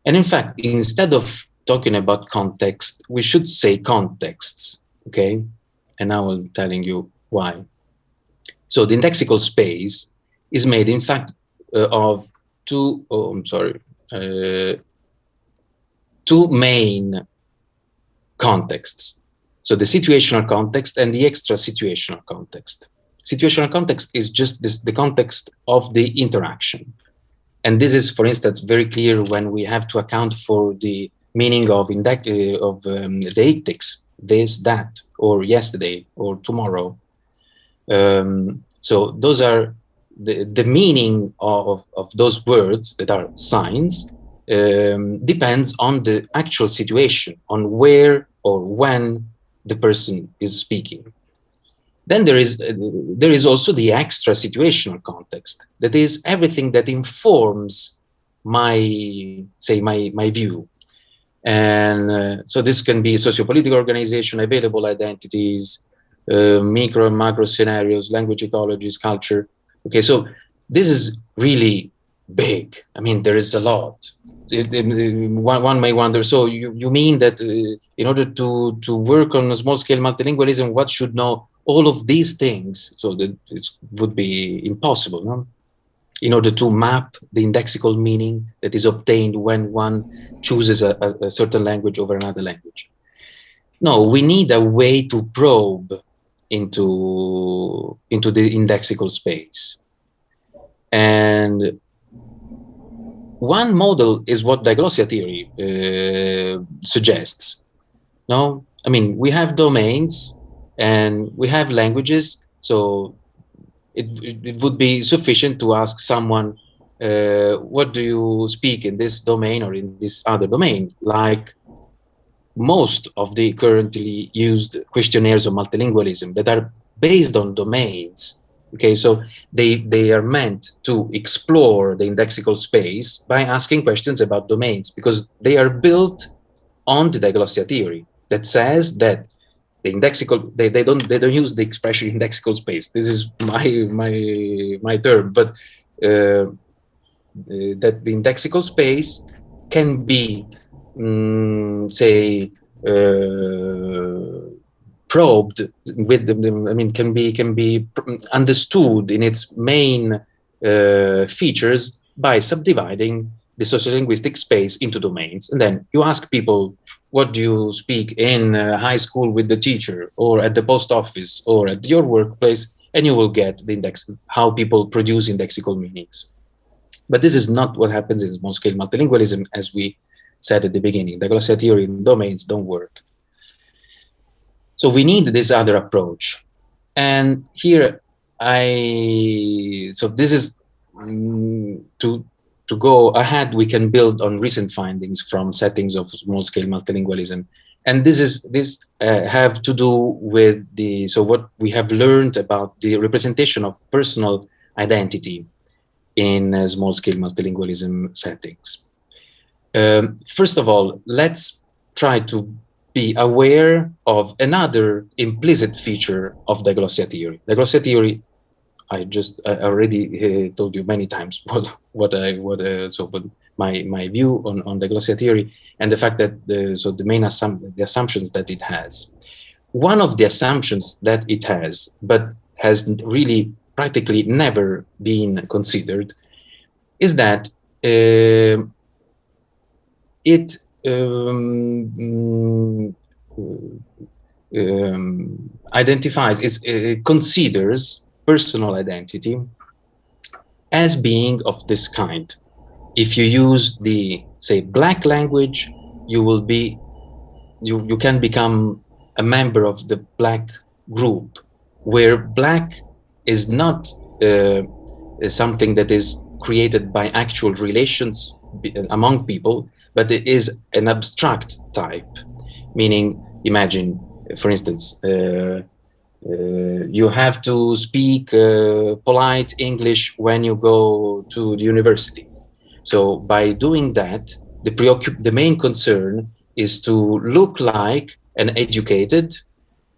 And in fact, instead of talking about context, we should say contexts, okay? And now I'm telling you why. So the indexical space is made, in fact, uh, of two, oh, I'm sorry, uh, two main contexts. So the situational context and the extra situational context. Situational context is just this, the context of the interaction. And this is, for instance, very clear when we have to account for the meaning of, index, uh, of um, deictics, this, that, or yesterday, or tomorrow. Um, so those are the, the meaning of, of those words that are signs um, depends on the actual situation, on where or when the person is speaking. Then there is uh, there is also the extra situational context. That is everything that informs my say my my view. And uh, so this can be sociopolitical organization, available identities, uh, micro and macro scenarios, language ecologies, culture. Okay, so this is really big. I mean, there is a lot one, one may wonder, so you, you mean that uh, in order to, to work on a small scale multilingualism, what should know all of these things? So that it would be impossible, no? In order to map the indexical meaning that is obtained when one chooses a, a, certain language over another language. No, we need a way to probe into, into the indexical space. And one model is what diglossia theory uh, suggests. No, I mean, we have domains and we have languages, so it, it would be sufficient to ask someone, uh, what do you speak in this domain or in this other domain? Like most of the currently used questionnaires of multilingualism that are based on domains Okay, so they, they are meant to explore the indexical space by asking questions about domains because they are built on the diglossia theory that says that the indexical they, they don't they don't use the expression indexical space. This is my my my term, but uh, that the indexical space can be um, say uh, probed with the, I mean, can be can be understood in its main uh, features by subdividing the sociolinguistic space into domains. And then you ask people, what do you speak in uh, high school with the teacher or at the post office or at your workplace? And you will get the index, how people produce indexical meanings. But this is not what happens in small-scale multilingualism, as we said at the beginning. Diglossia theory in domains don't work. So we need this other approach. And here I, so this is mm, to, to go ahead, we can build on recent findings from settings of small scale multilingualism. And this is, this uh, have to do with the, so what we have learned about the representation of personal identity in uh, small scale multilingualism settings. Um, first of all, let's try to be aware of another implicit feature of diglossia theory. Diglossia theory, I just I already uh, told you many times <laughs> what what I what uh, so what my my view on on diglossia theory and the fact that the so the main assum the assumptions that it has. One of the assumptions that it has, but has really practically never been considered, is that uh, it um, um, identifies, is, uh, considers personal identity as being of this kind. If you use the, say, black language, you will be, you, you can become a member of the black group, where black is not uh, something that is created by actual relations among people, but it is an abstract type, meaning imagine, for instance, uh, Uh, you have to speak uh, polite English when you go to the university. So by doing that, the, the main concern is to look like an educated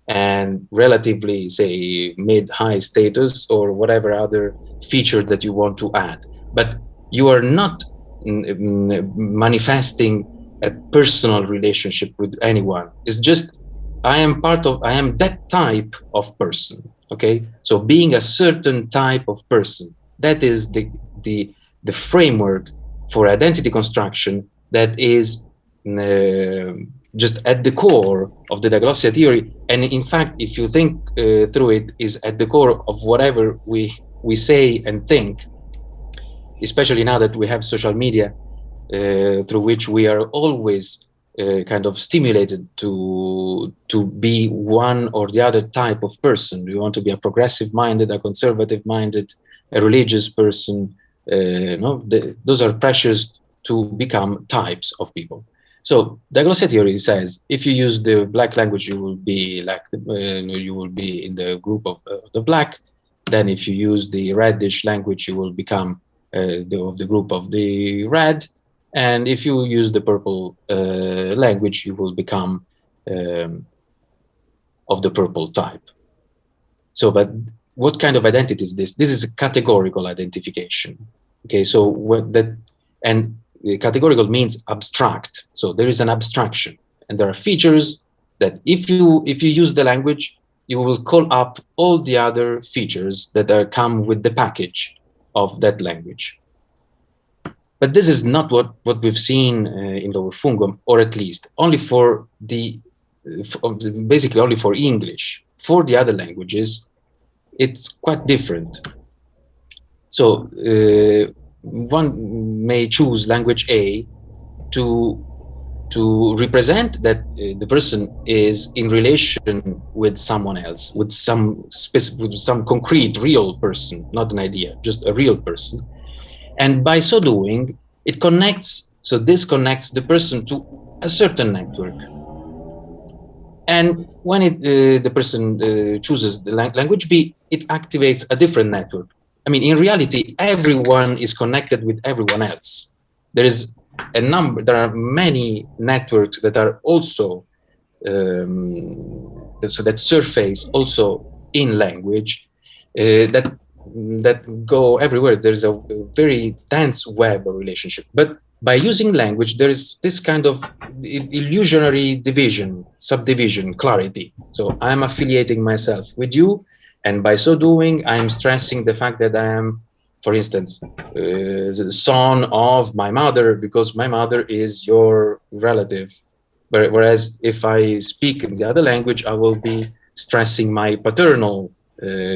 and relatively, say, mid-high status or whatever other feature that you want to add. But you are not mm, mm, manifesting a personal relationship with anyone. It's just, I am part of, I am that type of person, okay? So being a certain type of person, that is the, the, the framework for identity construction that is uh, just at the core of the diglossia theory. And in fact, if you think uh, through it, is at the core of whatever we, we say and think, especially now that we have social media, uh, through which we are always uh, kind of stimulated to to be one or the other type of person. We want to be a progressive minded, a conservative minded, a religious person. Uh, no, the, those are pressures to become types of people. So diglossia theory says if you use the black language, you will be like uh, you will be in the group of uh, the black. Then if you use the reddish language, you will become uh, the, of the group of the red. And if you use the purple uh, language, you will become um, of the purple type. So, but what kind of identity is this? This is a categorical identification. Okay, so what that and categorical means abstract. So there is an abstraction, and there are features that if you if you use the language, you will call up all the other features that are come with the package of that language. But this is not what, what we've seen uh, in Lower Fungom, or at least only for the, uh, basically only for English. For the other languages, it's quite different. So uh, one may choose language A to to represent that uh, the person is in relation with someone else, with some specific, with some concrete, real person, not an idea, just a real person. And by so doing, it connects, so this connects the person to a certain network. And when it, uh, the person uh, chooses the language B, it activates a different network. I mean, in reality, everyone is connected with everyone else. There is a number, there are many networks that are also, um, so that surface also in language uh, that that go everywhere. There's a, very dense web of relationship. But by using language, there is this kind of illusionary division, subdivision, clarity. So I'm affiliating myself with you, and by so doing, I'm stressing the fact that I am, for instance, uh, the son of my mother, because my mother is your relative. Whereas if I speak in the other language, I will be stressing my paternal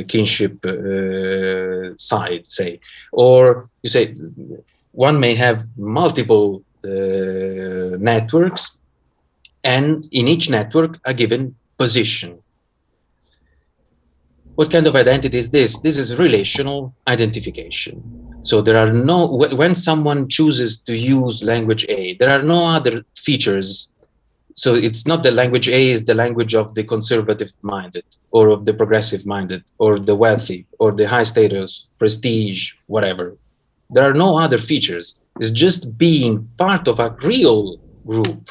kinship uh, side, say, or you say one may have multiple uh, networks, and in each network a given position. What kind of identity is this? This is relational identification. So there are no, when someone chooses to use language A, there are no other features so it's not the language A is the language of the conservative minded or of the progressive minded or the wealthy or the high status, prestige, whatever. There are no other features. It's just being part of a real group.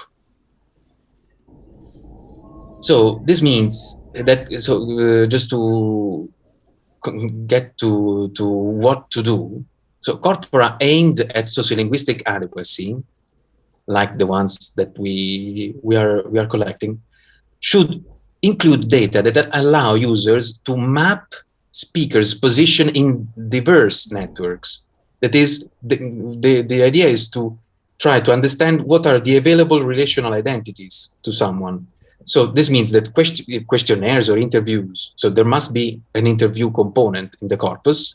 So this means that, so uh, just to get to, to what to do. So corpora aimed at sociolinguistic adequacy like the ones that we we are we are collecting should include data that allow users to map speakers position in diverse networks. That is the, the the idea is to try to understand what are the available relational identities to someone. So this means that question, questionnaires or interviews so there must be an interview component in the corpus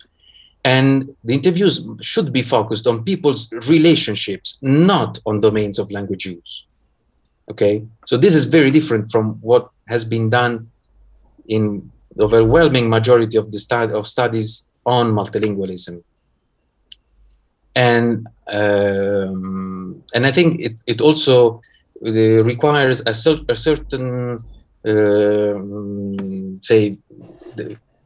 and the interviews should be focused on people's relationships, not on domains of language use. Okay, so this is very different from what has been done in the overwhelming majority of the stud of studies on multilingualism. And um, and I think it, it also uh, requires a, cer a certain, uh, say,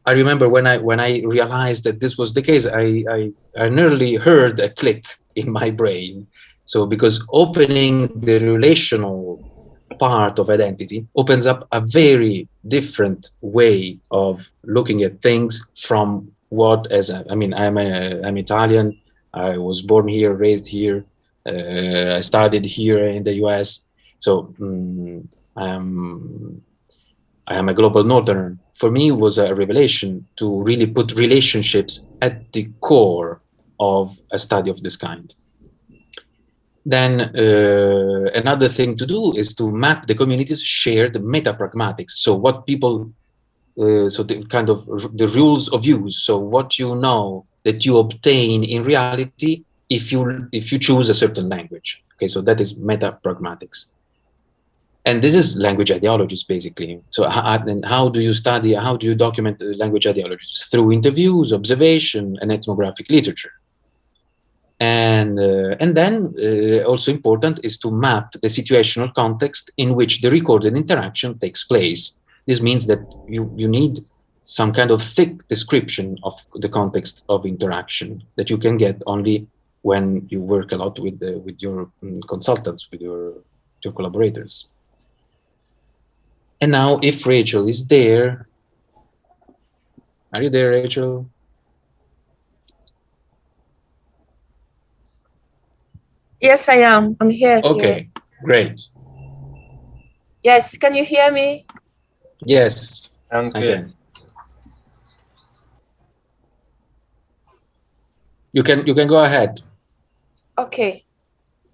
I remember when I when I realized that this was the case, I, I, I nearly heard a click in my brain. So because opening the relational part of identity opens up a very different way of looking at things from what as a, I mean I'm a, I'm Italian. I was born here raised here uh, I studied here in the US so um, I'm I am a global northerner for me was a revelation to really put relationships at the core of a study of this kind then uh, another thing to do is to map the community's shared meta-pragmatics. So what people, uh, so the kind of the rules of use. So what you know that you obtain in reality if you if you choose a certain language. Okay, so that is meta-pragmatics. And this is language ideologies, basically. So how, and how do you study, how do you document language ideologies? Through interviews, observation, and ethnographic literature and uh, and then uh, also important is to map the situational context in which the recorded interaction takes place this means that you you need some kind of thick description of the context of interaction that you can get only when you work a lot with the, with your um, consultants with your your collaborators and now if rachel is there are you there rachel Yes, I am. I'm here. Okay, here. great. Yes, can you hear me? Yes. Sounds good. You can you can go ahead. Okay.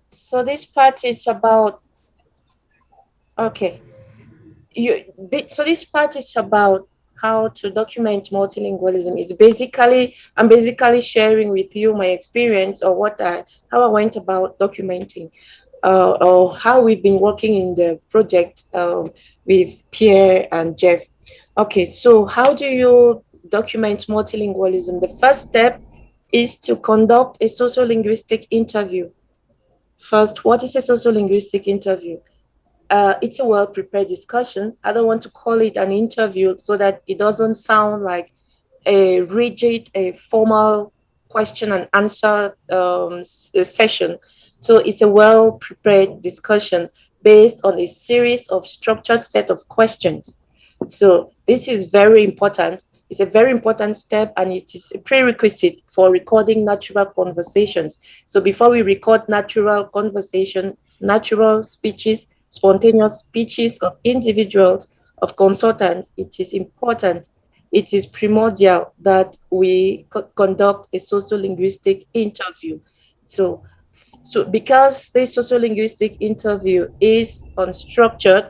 So this part is about okay. You so this part is about how to document multilingualism. It's basically, I'm basically sharing with you my experience or what I, how I went about documenting uh, or how we've been working in the project um, with Pierre and Jeff. Okay, so how do you document multilingualism? The first step is to conduct a sociolinguistic interview. First, what is a sociolinguistic interview? Uh, it's a well-prepared discussion. I don't want to call it an interview so that it doesn't sound like a rigid, a formal question and answer um, session. So it's a well-prepared discussion based on a series of structured set of questions. So this is very important. It's a very important step and it is a prerequisite for recording natural conversations. So before we record natural conversations, natural speeches, spontaneous speeches of individuals, of consultants, it is important, it is primordial that we co conduct a sociolinguistic interview. So, so because the sociolinguistic interview is unstructured,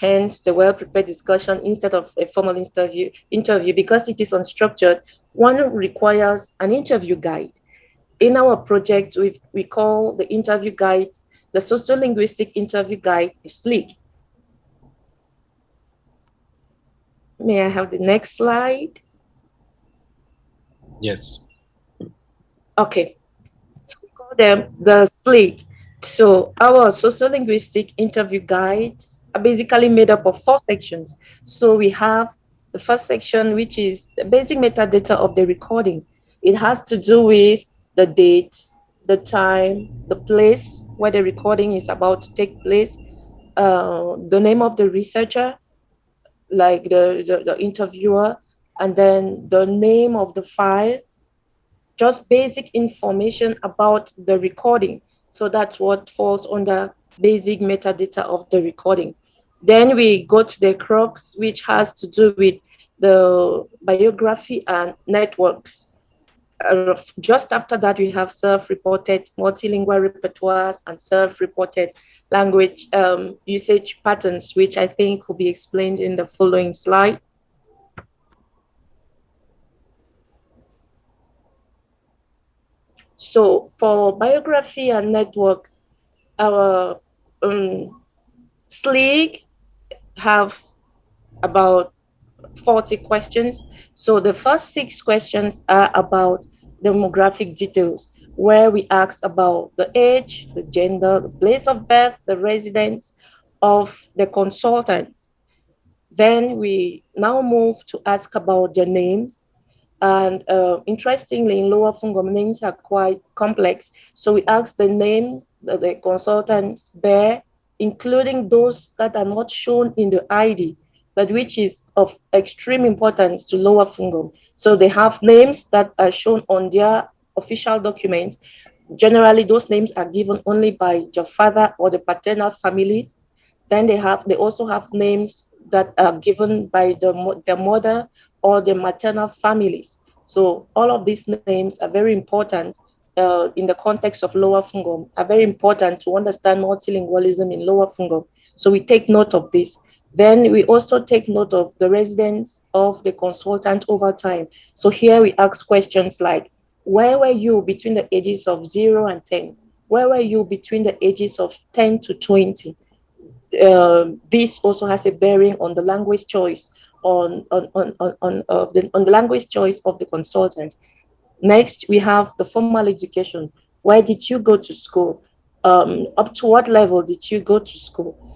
hence the well-prepared discussion instead of a formal interview, interview, because it is unstructured, one requires an interview guide. In our project, we we call the interview guide the sociolinguistic interview guide is SLIG. May I have the next slide? Yes. Okay. So we call them the SLIG. So our sociolinguistic interview guides are basically made up of four sections. So we have the first section, which is the basic metadata of the recording. It has to do with the date, the time, the place where the recording is about to take place, uh, the name of the researcher, like the, the, the interviewer, and then the name of the file, just basic information about the recording. So that's what falls under basic metadata of the recording. Then we go to the crux, which has to do with the biography and networks uh, just after that, we have self-reported multilingual repertoires and self-reported language um, usage patterns, which I think will be explained in the following slide. So for biography and networks, our um, SLIG have about 40 questions. So the first six questions are about demographic details, where we ask about the age, the gender, the place of birth, the residence of the consultant. Then we now move to ask about their names, And uh, interestingly, in Lower Fungom, names are quite complex. So we ask the names that the consultants bear, including those that are not shown in the ID, but which is of extreme importance to Lower Fungom. So they have names that are shown on their official documents. Generally, those names are given only by your father or the paternal families. Then they have, they also have names that are given by the, the mother or the maternal families. So all of these names are very important uh, in the context of Lower Fungom, are very important to understand multilingualism in Lower Fungom. So we take note of this. Then we also take note of the residence of the consultant over time. So here we ask questions like, where were you between the ages of zero and 10? Where were you between the ages of 10 to 20? Uh, this also has a bearing on the language choice on, on, on, on, on, of the, on the language choice of the consultant. Next, we have the formal education. Where did you go to school? Um, up to what level did you go to school?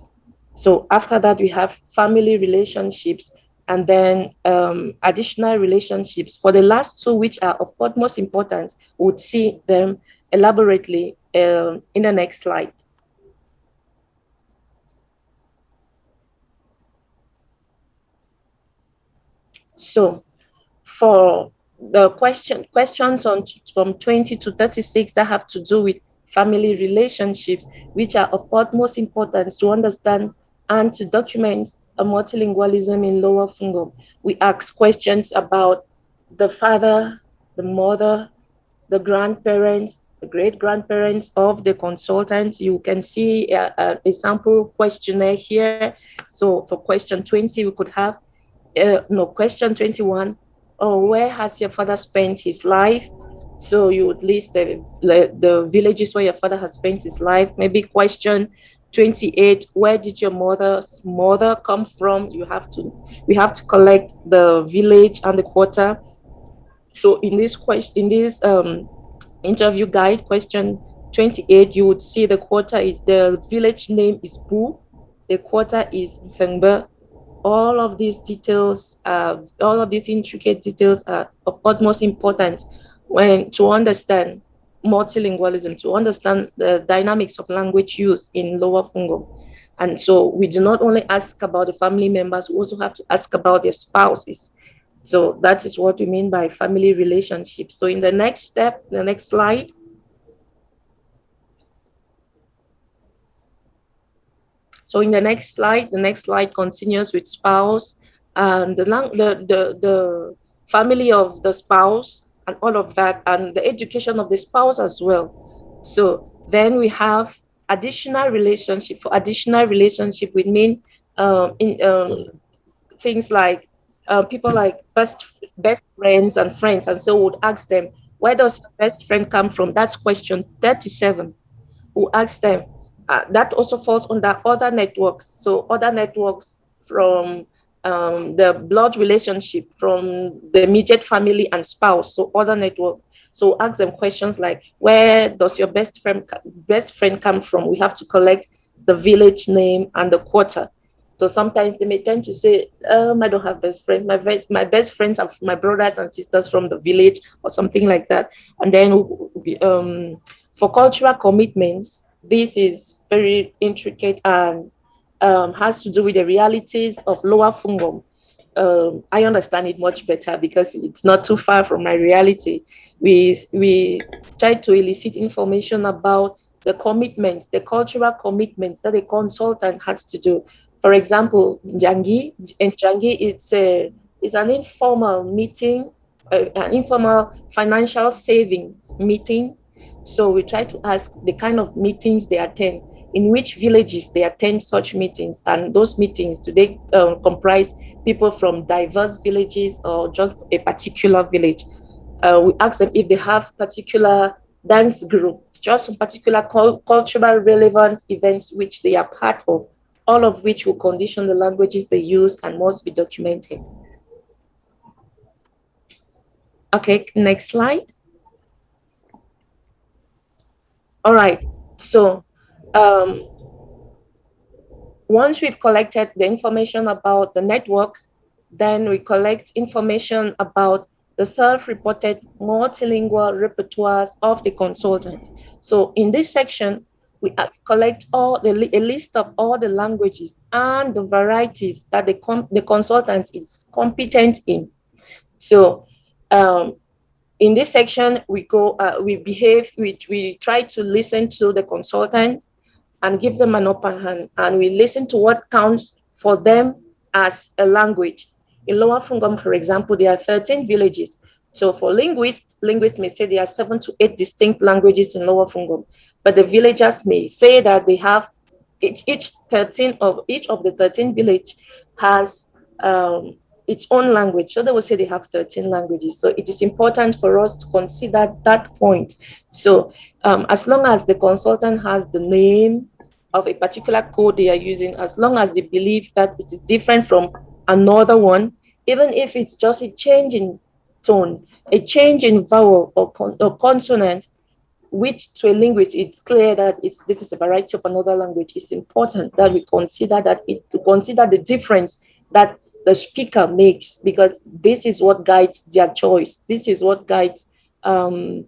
So after that, we have family relationships and then um, additional relationships. For the last two, which are of utmost importance, we would see them elaborately uh, in the next slide. So for the question questions on from 20 to 36 that have to do with family relationships, which are of utmost importance to understand and to document a multilingualism in Lower Fungom. We ask questions about the father, the mother, the grandparents, the great grandparents of the consultants. You can see a, a, sample questionnaire here. So for question 20, we could have uh, no, question 21, oh, where has your father spent his life? So you would list the, the villages where your father has spent his life. Maybe question 28, where did your mother's mother come from? You have to, we have to collect the village and the quarter. So in this question, in this um, interview guide, question 28, you would see the quarter is, the village name is Bu, the quarter is Fengbe, all of these details, uh, all of these intricate details are of utmost importance when to understand multilingualism, to understand the dynamics of language use in Lower Fungom. And so we do not only ask about the family members, we also have to ask about their spouses. So that is what we mean by family relationships. So in the next step, the next slide, So in the next slide, the next slide continues with spouse and the, the, the, the family of the spouse and all of that and the education of the spouse as well. So then we have additional relationship. For additional relationship, we mean um, in, um, things like uh, people like best best friends and friends. And so would ask them, where does your best friend come from? That's question 37. We'll ask them, uh, that also falls under other networks. So other networks from um, the blood relationship, from the immediate family and spouse, so other networks. So ask them questions like, where does your best friend best friend come from? We have to collect the village name and the quarter. So sometimes they may tend to say, um, I don't have best friends. My best, my best friends are my brothers and sisters from the village or something like that. And then um, for cultural commitments, this is very intricate and um, has to do with the realities of Lower Fungom. Um, I understand it much better because it's not too far from my reality. We, we try to elicit information about the commitments, the cultural commitments that a consultant has to do. For example, Jangi, in Jangi, it's, a, it's an informal meeting, uh, an informal financial savings meeting so we try to ask the kind of meetings they attend, in which villages they attend such meetings, and those meetings, do they uh, comprise people from diverse villages or just a particular village? Uh, we ask them if they have particular dance group, just some particular cultural relevant events which they are part of, all of which will condition the languages they use and must be documented. Okay, next slide. All right, so um, once we've collected the information about the networks, then we collect information about the self-reported multilingual repertoires of the consultant. So in this section, we collect all the a list of all the languages and the varieties that the, the consultant is competent in. So um, in this section, we go, uh, we behave, we, we try to listen to the consultant and give them an upper hand, and we listen to what counts for them as a language. In Lower Fungom, for example, there are 13 villages. So for linguists, linguists may say there are seven to eight distinct languages in Lower Fungom, but the villagers may say that they have each, each 13 of each of the 13 village has um, its own language. So they will say they have 13 languages. So it is important for us to consider that point. So um, as long as the consultant has the name of a particular code they are using, as long as they believe that it is different from another one, even if it's just a change in tone, a change in vowel or, con or consonant, which to a linguist, it's clear that it's, this is a variety of another language. It's important that we consider that it, to consider the difference that the speaker makes because this is what guides their choice. This is what guides um,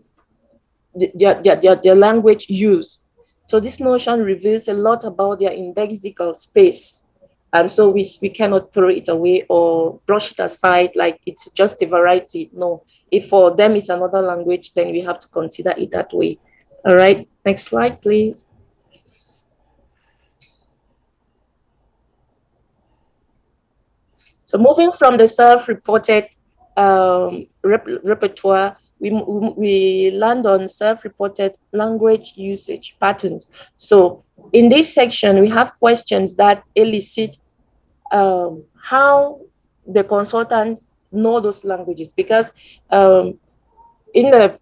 their, their, their, their language use. So this notion reveals a lot about their indexical space. And so we, we cannot throw it away or brush it aside like it's just a variety. No, if for them it's another language, then we have to consider it that way. All right, next slide, please. So moving from the self-reported um, rep repertoire, we, we land on self-reported language usage patterns. So in this section, we have questions that elicit um, how the consultants know those languages because um, in the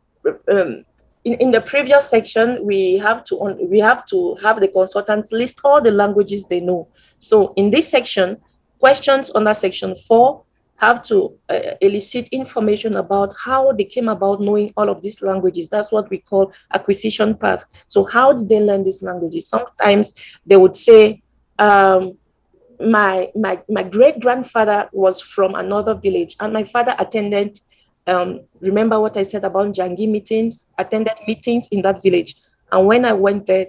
um, in, in the previous section we have to on, we have to have the consultants list all the languages they know so in this section Questions under section four have to uh, elicit information about how they came about knowing all of these languages. That's what we call acquisition path. So how did they learn these languages? Sometimes they would say, um, my, my, my great grandfather was from another village and my father attended, um, remember what I said about Jangi meetings, attended meetings in that village. And when I went there,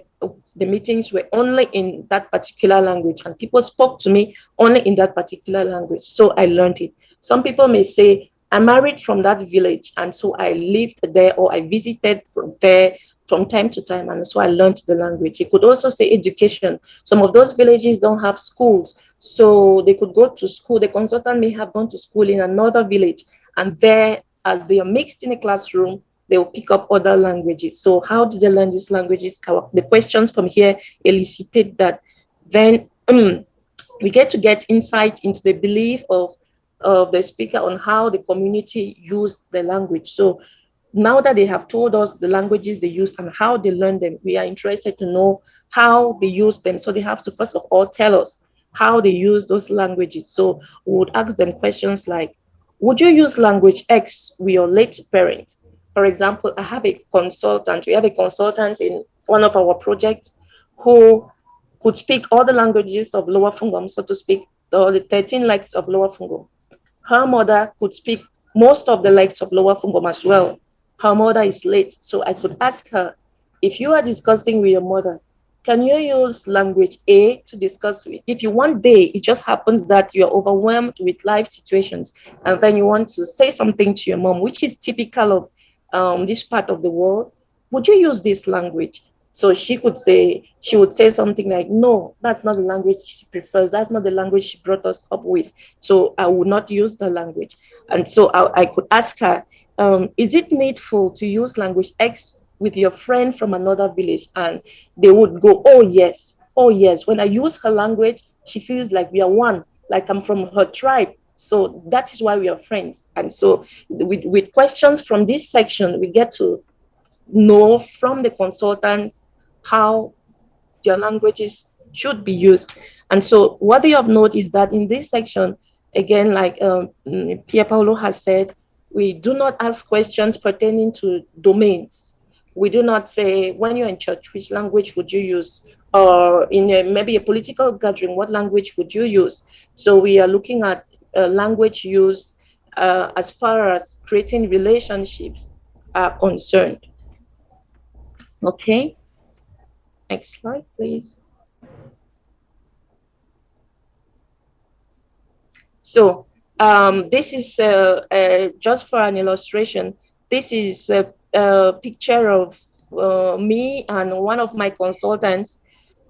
the meetings were only in that particular language and people spoke to me only in that particular language. So I learned it. Some people may say, I married from that village and so I lived there or I visited from there from time to time and so I learned the language. You could also say education. Some of those villages don't have schools, so they could go to school. The consultant may have gone to school in another village and there as they are mixed in a classroom, they will pick up other languages. So how did they learn these languages? the questions from here elicited that. Then um, we get to get insight into the belief of, of the speaker on how the community used the language. So now that they have told us the languages they use and how they learn them, we are interested to know how they use them. So they have to first of all tell us how they use those languages. So we would ask them questions like, would you use language X with your late parent? For example, I have a consultant. We have a consultant in one of our projects who could speak all the languages of Lower Fungom, so to speak, all the 13 lects of Lower Fungom. Her mother could speak most of the lects of Lower Fungom as well. Her mother is late, so I could ask her, if you are discussing with your mother, can you use language A to discuss with? If you one day, it just happens that you're overwhelmed with life situations, and then you want to say something to your mom, which is typical of um, this part of the world, would you use this language? So she could say, she would say something like, no, that's not the language she prefers. That's not the language she brought us up with. So I would not use the language. And so I, I could ask her, um, is it needful to use language X with your friend from another village? And they would go, oh, yes, oh, yes. When I use her language, she feels like we are one, like I'm from her tribe. So that is why we are friends. And so with, with questions from this section, we get to know from the consultants how their languages should be used. And so what they have noted is that in this section, again, like um, Pier Paolo has said, we do not ask questions pertaining to domains. We do not say, when you're in church, which language would you use? Or in a, maybe a political gathering, what language would you use? So we are looking at uh, language use uh, as far as creating relationships are concerned. Okay, next slide, please. So um, this is uh, uh, just for an illustration. This is a, a picture of uh, me and one of my consultants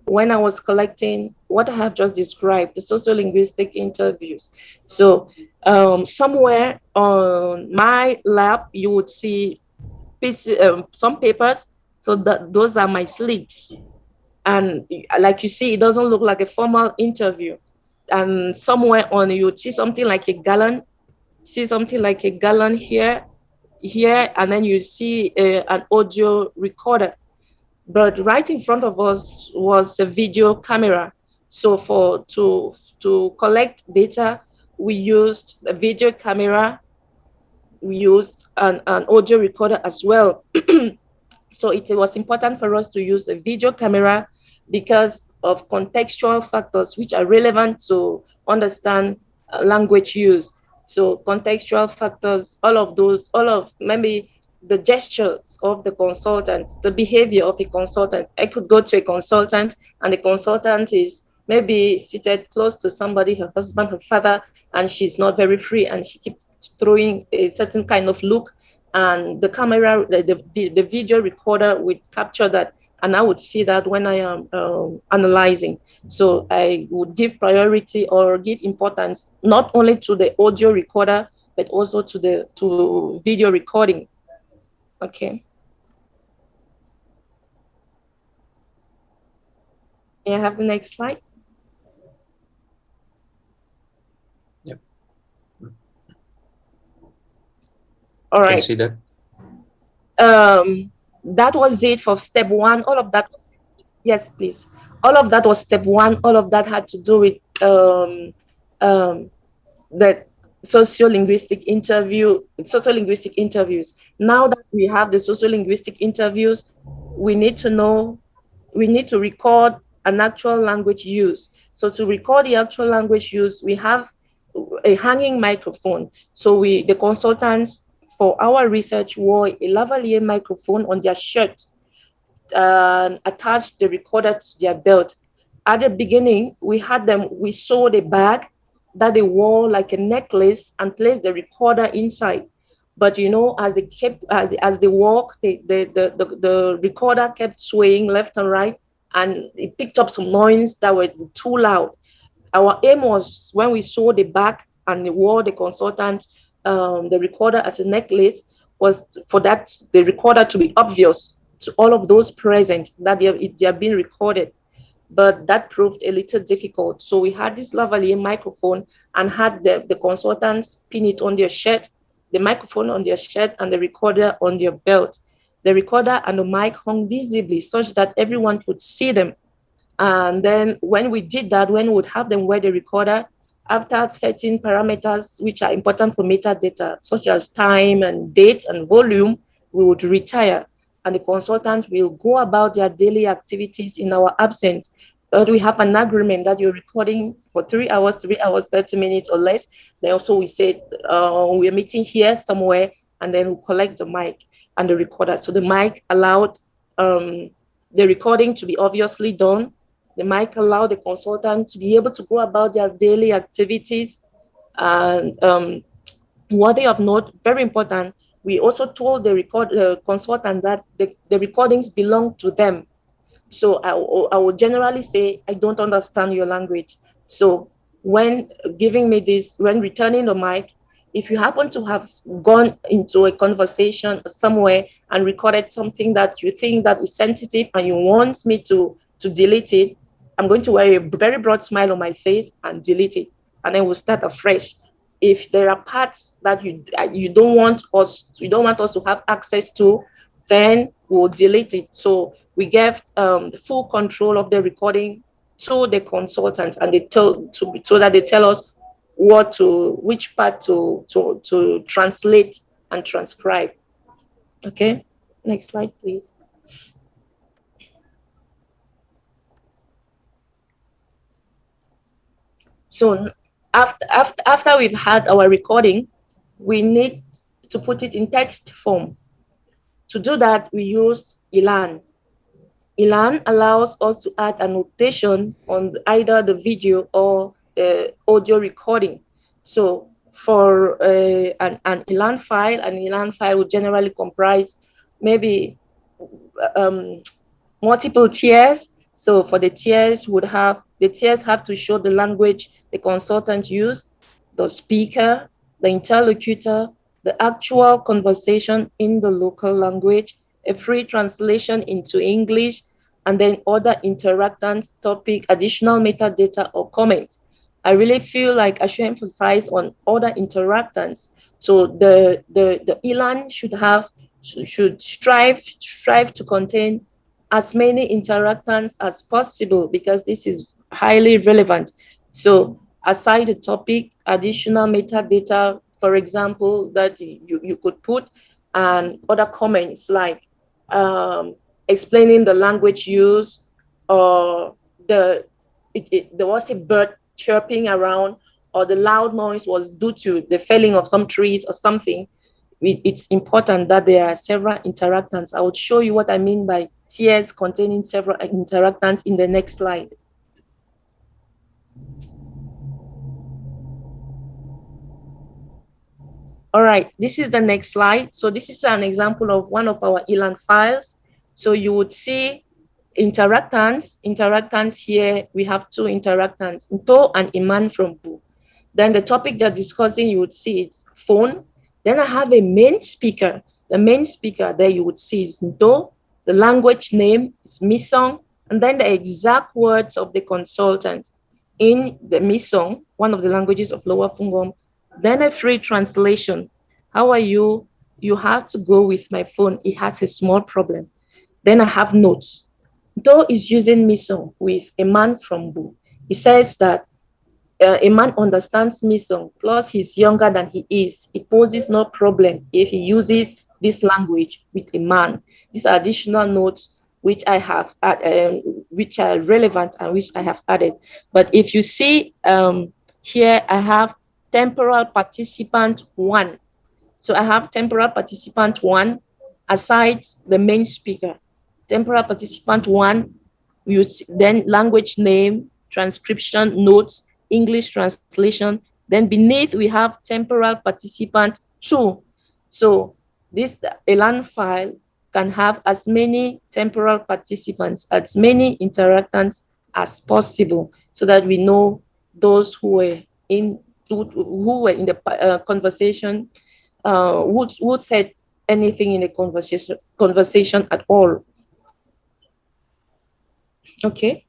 when I was collecting what I have just described, the sociolinguistic interviews. So um, somewhere on my lap, you would see um, some papers. So that those are my slips. And like you see, it doesn't look like a formal interview. And somewhere on you would see something like a gallon, see something like a gallon here, here, and then you see uh, an audio recorder but right in front of us was a video camera. So for to to collect data, we used a video camera. We used an, an audio recorder as well. <clears throat> so it was important for us to use a video camera because of contextual factors which are relevant to understand uh, language use. So contextual factors, all of those, all of maybe the gestures of the consultant, the behavior of a consultant. I could go to a consultant and the consultant is maybe seated close to somebody, her husband, her father, and she's not very free and she keeps throwing a certain kind of look and the camera, the, the, the video recorder would capture that and I would see that when I am um, analyzing. So I would give priority or give importance not only to the audio recorder, but also to the to video recording Okay. May I have the next slide? Yep. All right. Can you see that? Um, that was it for step one. All of that. Yes, please. All of that was step one. All of that had to do with um, um, the sociolinguistic interview, sociolinguistic interviews. Now that we have the sociolinguistic interviews, we need to know, we need to record an actual language use. So to record the actual language use, we have a hanging microphone. So we, the consultants for our research wore a lavalier microphone on their shirt and attached the recorder to their belt. At the beginning, we had them, we sewed a bag that they wore like a necklace and placed the recorder inside. But you know, as they kept as, as they walked, the, the, the, the recorder kept swaying left and right, and it picked up some noise that were too loud. Our aim was when we saw the back and we wore the consultant um, the recorder as a necklace was for that the recorder to be obvious to all of those present that they are, they are being recorded but that proved a little difficult. So we had this lavalier microphone and had the, the consultants pin it on their shirt, the microphone on their shirt and the recorder on their belt. The recorder and the mic hung visibly such that everyone could see them. And then when we did that, when we would have them wear the recorder, after setting parameters which are important for metadata, such as time and date and volume, we would retire and the consultant will go about their daily activities in our absence. But we have an agreement that you're recording for three hours, three hours, 30 minutes or less. Then also we said uh, we're meeting here somewhere and then we collect the mic and the recorder. So the mic allowed um, the recording to be obviously done. The mic allowed the consultant to be able to go about their daily activities. And um, worthy of note, very important, we also told the record uh, consultant that the, the recordings belong to them. So I, I would generally say, I don't understand your language. So when giving me this, when returning the mic, if you happen to have gone into a conversation somewhere and recorded something that you think that is sensitive and you want me to, to delete it, I'm going to wear a very broad smile on my face and delete it. And then we'll start afresh if there are parts that you uh, you don't want us you don't want us to have access to then we'll delete it. So we gave um, full control of the recording to the consultant and they tell to so that they tell us what to which part to to to translate and transcribe. Okay? Next slide please. So after, after, after we've had our recording, we need to put it in text form. To do that, we use ELAN. ELAN allows us to add annotation on either the video or the audio recording. So for uh, an, an ELAN file, an ELAN file would generally comprise maybe um, multiple tiers. So for the tiers would have, the tiers have to show the language the consultant used, the speaker, the interlocutor, the actual conversation in the local language, a free translation into English, and then other interactants, topic, additional metadata or comments. I really feel like I should emphasize on other interactants. So the, the, the ELAN should have, should strive, strive to contain as many interactants as possible because this is highly relevant. So aside the topic, additional metadata, for example, that you, you could put and other comments like um, explaining the language used or the it, it, there was a bird chirping around or the loud noise was due to the felling of some trees or something, it's important that there are several interactants. I will show you what I mean by tiers containing several interactants in the next slide. All right, this is the next slide. So this is an example of one of our ELAN files. So you would see interactants. Interactants here, we have two interactants, Nto and Iman from Bu. Then the topic they're discussing, you would see it's phone. Then I have a main speaker. The main speaker there you would see is Nto. The language name is Missong. And then the exact words of the consultant in the Missong, one of the languages of Lower Fungom, then a free translation. How are you? You have to go with my phone. It has a small problem. Then I have notes. Though is using Missong with a man from Bu. He says that uh, a man understands Missong, plus he's younger than he is. It poses no problem if he uses this language with a man. These additional notes which I have, add, um, which are relevant and which I have added. But if you see um, here, I have temporal participant one. So I have temporal participant one aside the main speaker. Temporal participant one, we then language name, transcription, notes, English translation. Then beneath we have temporal participant two. So this ELAN file can have as many temporal participants, as many interactants as possible so that we know those who were in who were in the uh, conversation, uh, who, who said anything in the conversation, conversation at all. Okay.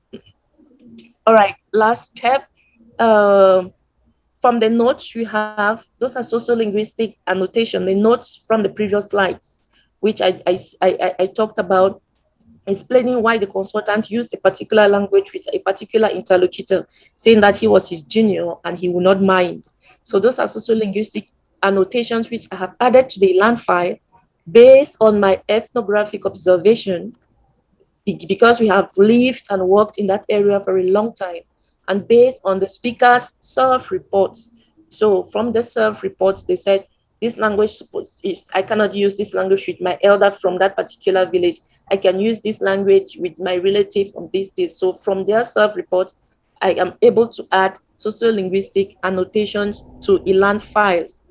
All right, last step. Uh, from the notes we have, those are sociolinguistic annotation, the notes from the previous slides, which I, I, I, I talked about explaining why the consultant used a particular language with a particular interlocutor, saying that he was his junior and he would not mind. So those are sociolinguistic annotations which I have added to the ELAN file based on my ethnographic observation because we have lived and worked in that area for a long time and based on the speaker's self-reports. So from the self-reports, they said, this language is, I cannot use this language with my elder from that particular village. I can use this language with my relative from this day. So from their self-report, I am able to add sociolinguistic annotations to ELAN files.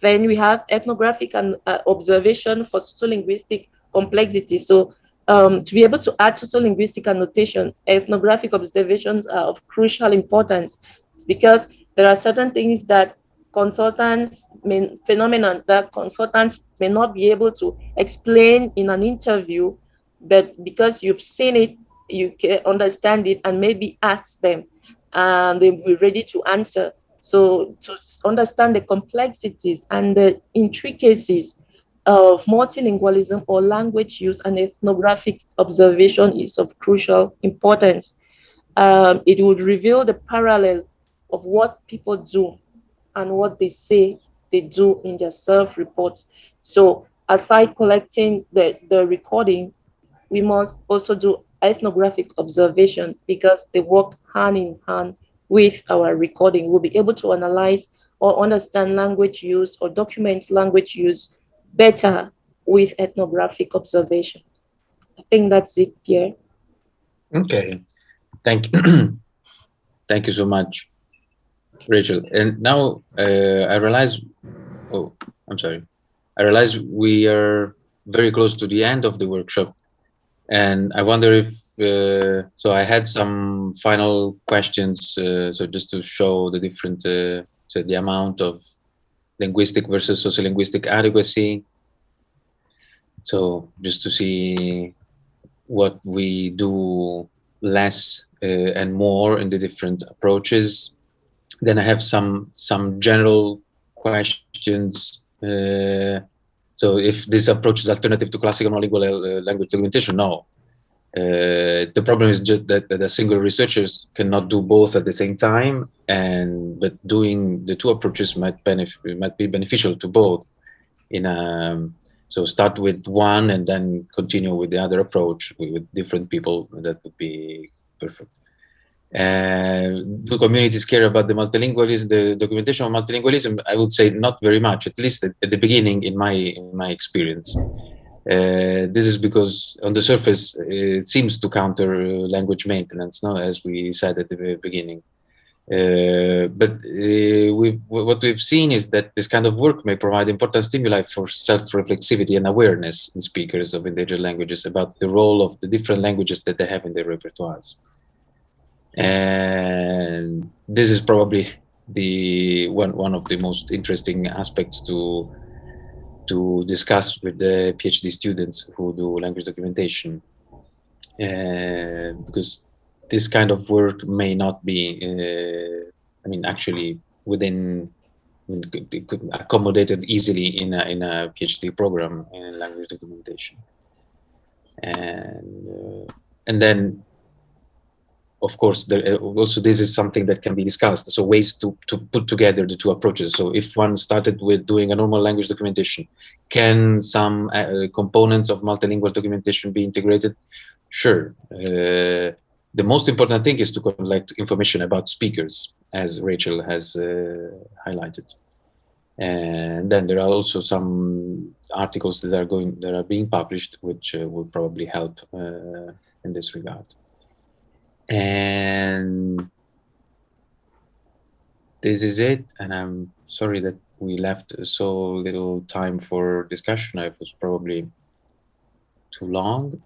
Then we have ethnographic and uh, observation for sociolinguistic complexity. So um, to be able to add sociolinguistic annotation, ethnographic observations are of crucial importance because there are certain things that consultants may, phenomenon that consultants may not be able to explain in an interview, but because you've seen it, you can understand it and maybe ask them and they'll be ready to answer. So to understand the complexities and the intricacies of multilingualism or language use and ethnographic observation is of crucial importance. Um, it would reveal the parallel of what people do and what they say they do in their self-reports. So aside collecting the, the recordings, we must also do ethnographic observation because they work hand in hand with our recording. We'll be able to analyze or understand language use or document language use better with ethnographic observation. I think that's it here. Okay, thank you. <clears throat> thank you so much, Rachel. And now uh, I realize, oh, I'm sorry. I realize we are very close to the end of the workshop. And I wonder if, uh, so I had some final questions, uh, so just to show the different, uh, so the amount of linguistic versus sociolinguistic adequacy. So just to see what we do less uh, and more in the different approaches. Then I have some some general questions uh, so if this approach is alternative to classical monolingual uh, language documentation, no. Uh, the problem is just that, that the single researchers cannot do both at the same time, and but doing the two approaches might benefit might be beneficial to both. In a, um, so start with one and then continue with the other approach with, different people. That would be perfect. Uh, do communities care about the multilingualism, the documentation of multilingualism? I would say not very much, at least at, at the beginning in my, in my experience. Uh, this is because on the surface, it seems to counter uh, language maintenance, no? as we said at the very beginning. Uh, but uh, we've, what we've seen is that this kind of work may provide important stimuli for self-reflexivity and awareness in speakers of indigenous languages about the role of the different languages that they have in their repertoires. And this is probably the one one of the most interesting aspects to to discuss with the PhD students who do language documentation, uh, because this kind of work may not be, uh, I mean, actually within accommodated easily in a, in a PhD program in language documentation. And, uh, and then of course, there, uh, also this is something that can be discussed. So ways to, to put together the two approaches. So if one started with doing a normal language documentation, can some uh, components of multilingual documentation be integrated? Sure. Uh, the most important thing is to collect information about speakers, as Rachel has uh, highlighted. And then there are also some articles that are going that are being published, which uh, will probably help uh, in this regard. And this is it. And i'm sorry that we left so little time for discussion. I was probably too long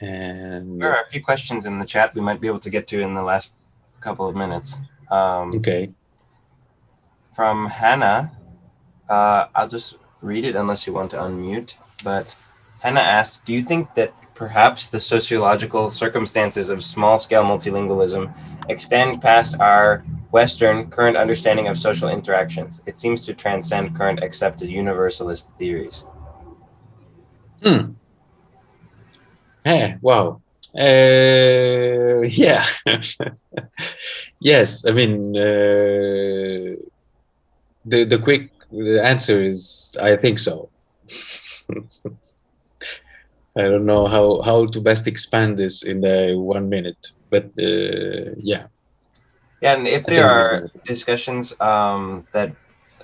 and there are a few questions in the chat we might be able to get to in the last couple of minutes um, okay from hannah uh, i'll just read it unless you want to unmute but hannah asked do you think that Perhaps the sociological circumstances of small-scale multilingualism extend past our Western current understanding of social interactions. It seems to transcend current accepted universalist theories. Hmm. Hey, wow. Uh, <laughs> yeah. yes, I mean, uh, the, the quick answer is, I think so. <laughs> I don't know how how to best expand this in the one minute, but uh, yeah. Yeah, and if there are discussions um, that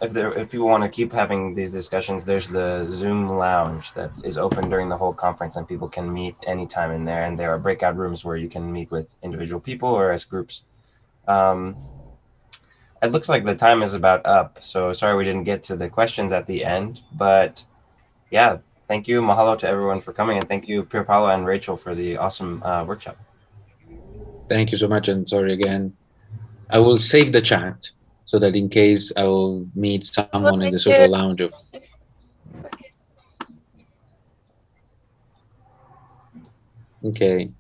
if there if people want to keep having these discussions, there's the Zoom lounge that is open during the whole conference, and people can meet anytime in there. And there are breakout rooms where you can meet with individual people or as groups. Um, it looks like the time is about up, so sorry we didn't get to the questions at the end, but yeah, thank you. Mahalo to everyone for coming. And thank you, Pier Paolo and Rachel, for the awesome uh, workshop. Thank you so much. And sorry again. I will save the chat so that in case I will meet someone in the social lounge. Okay.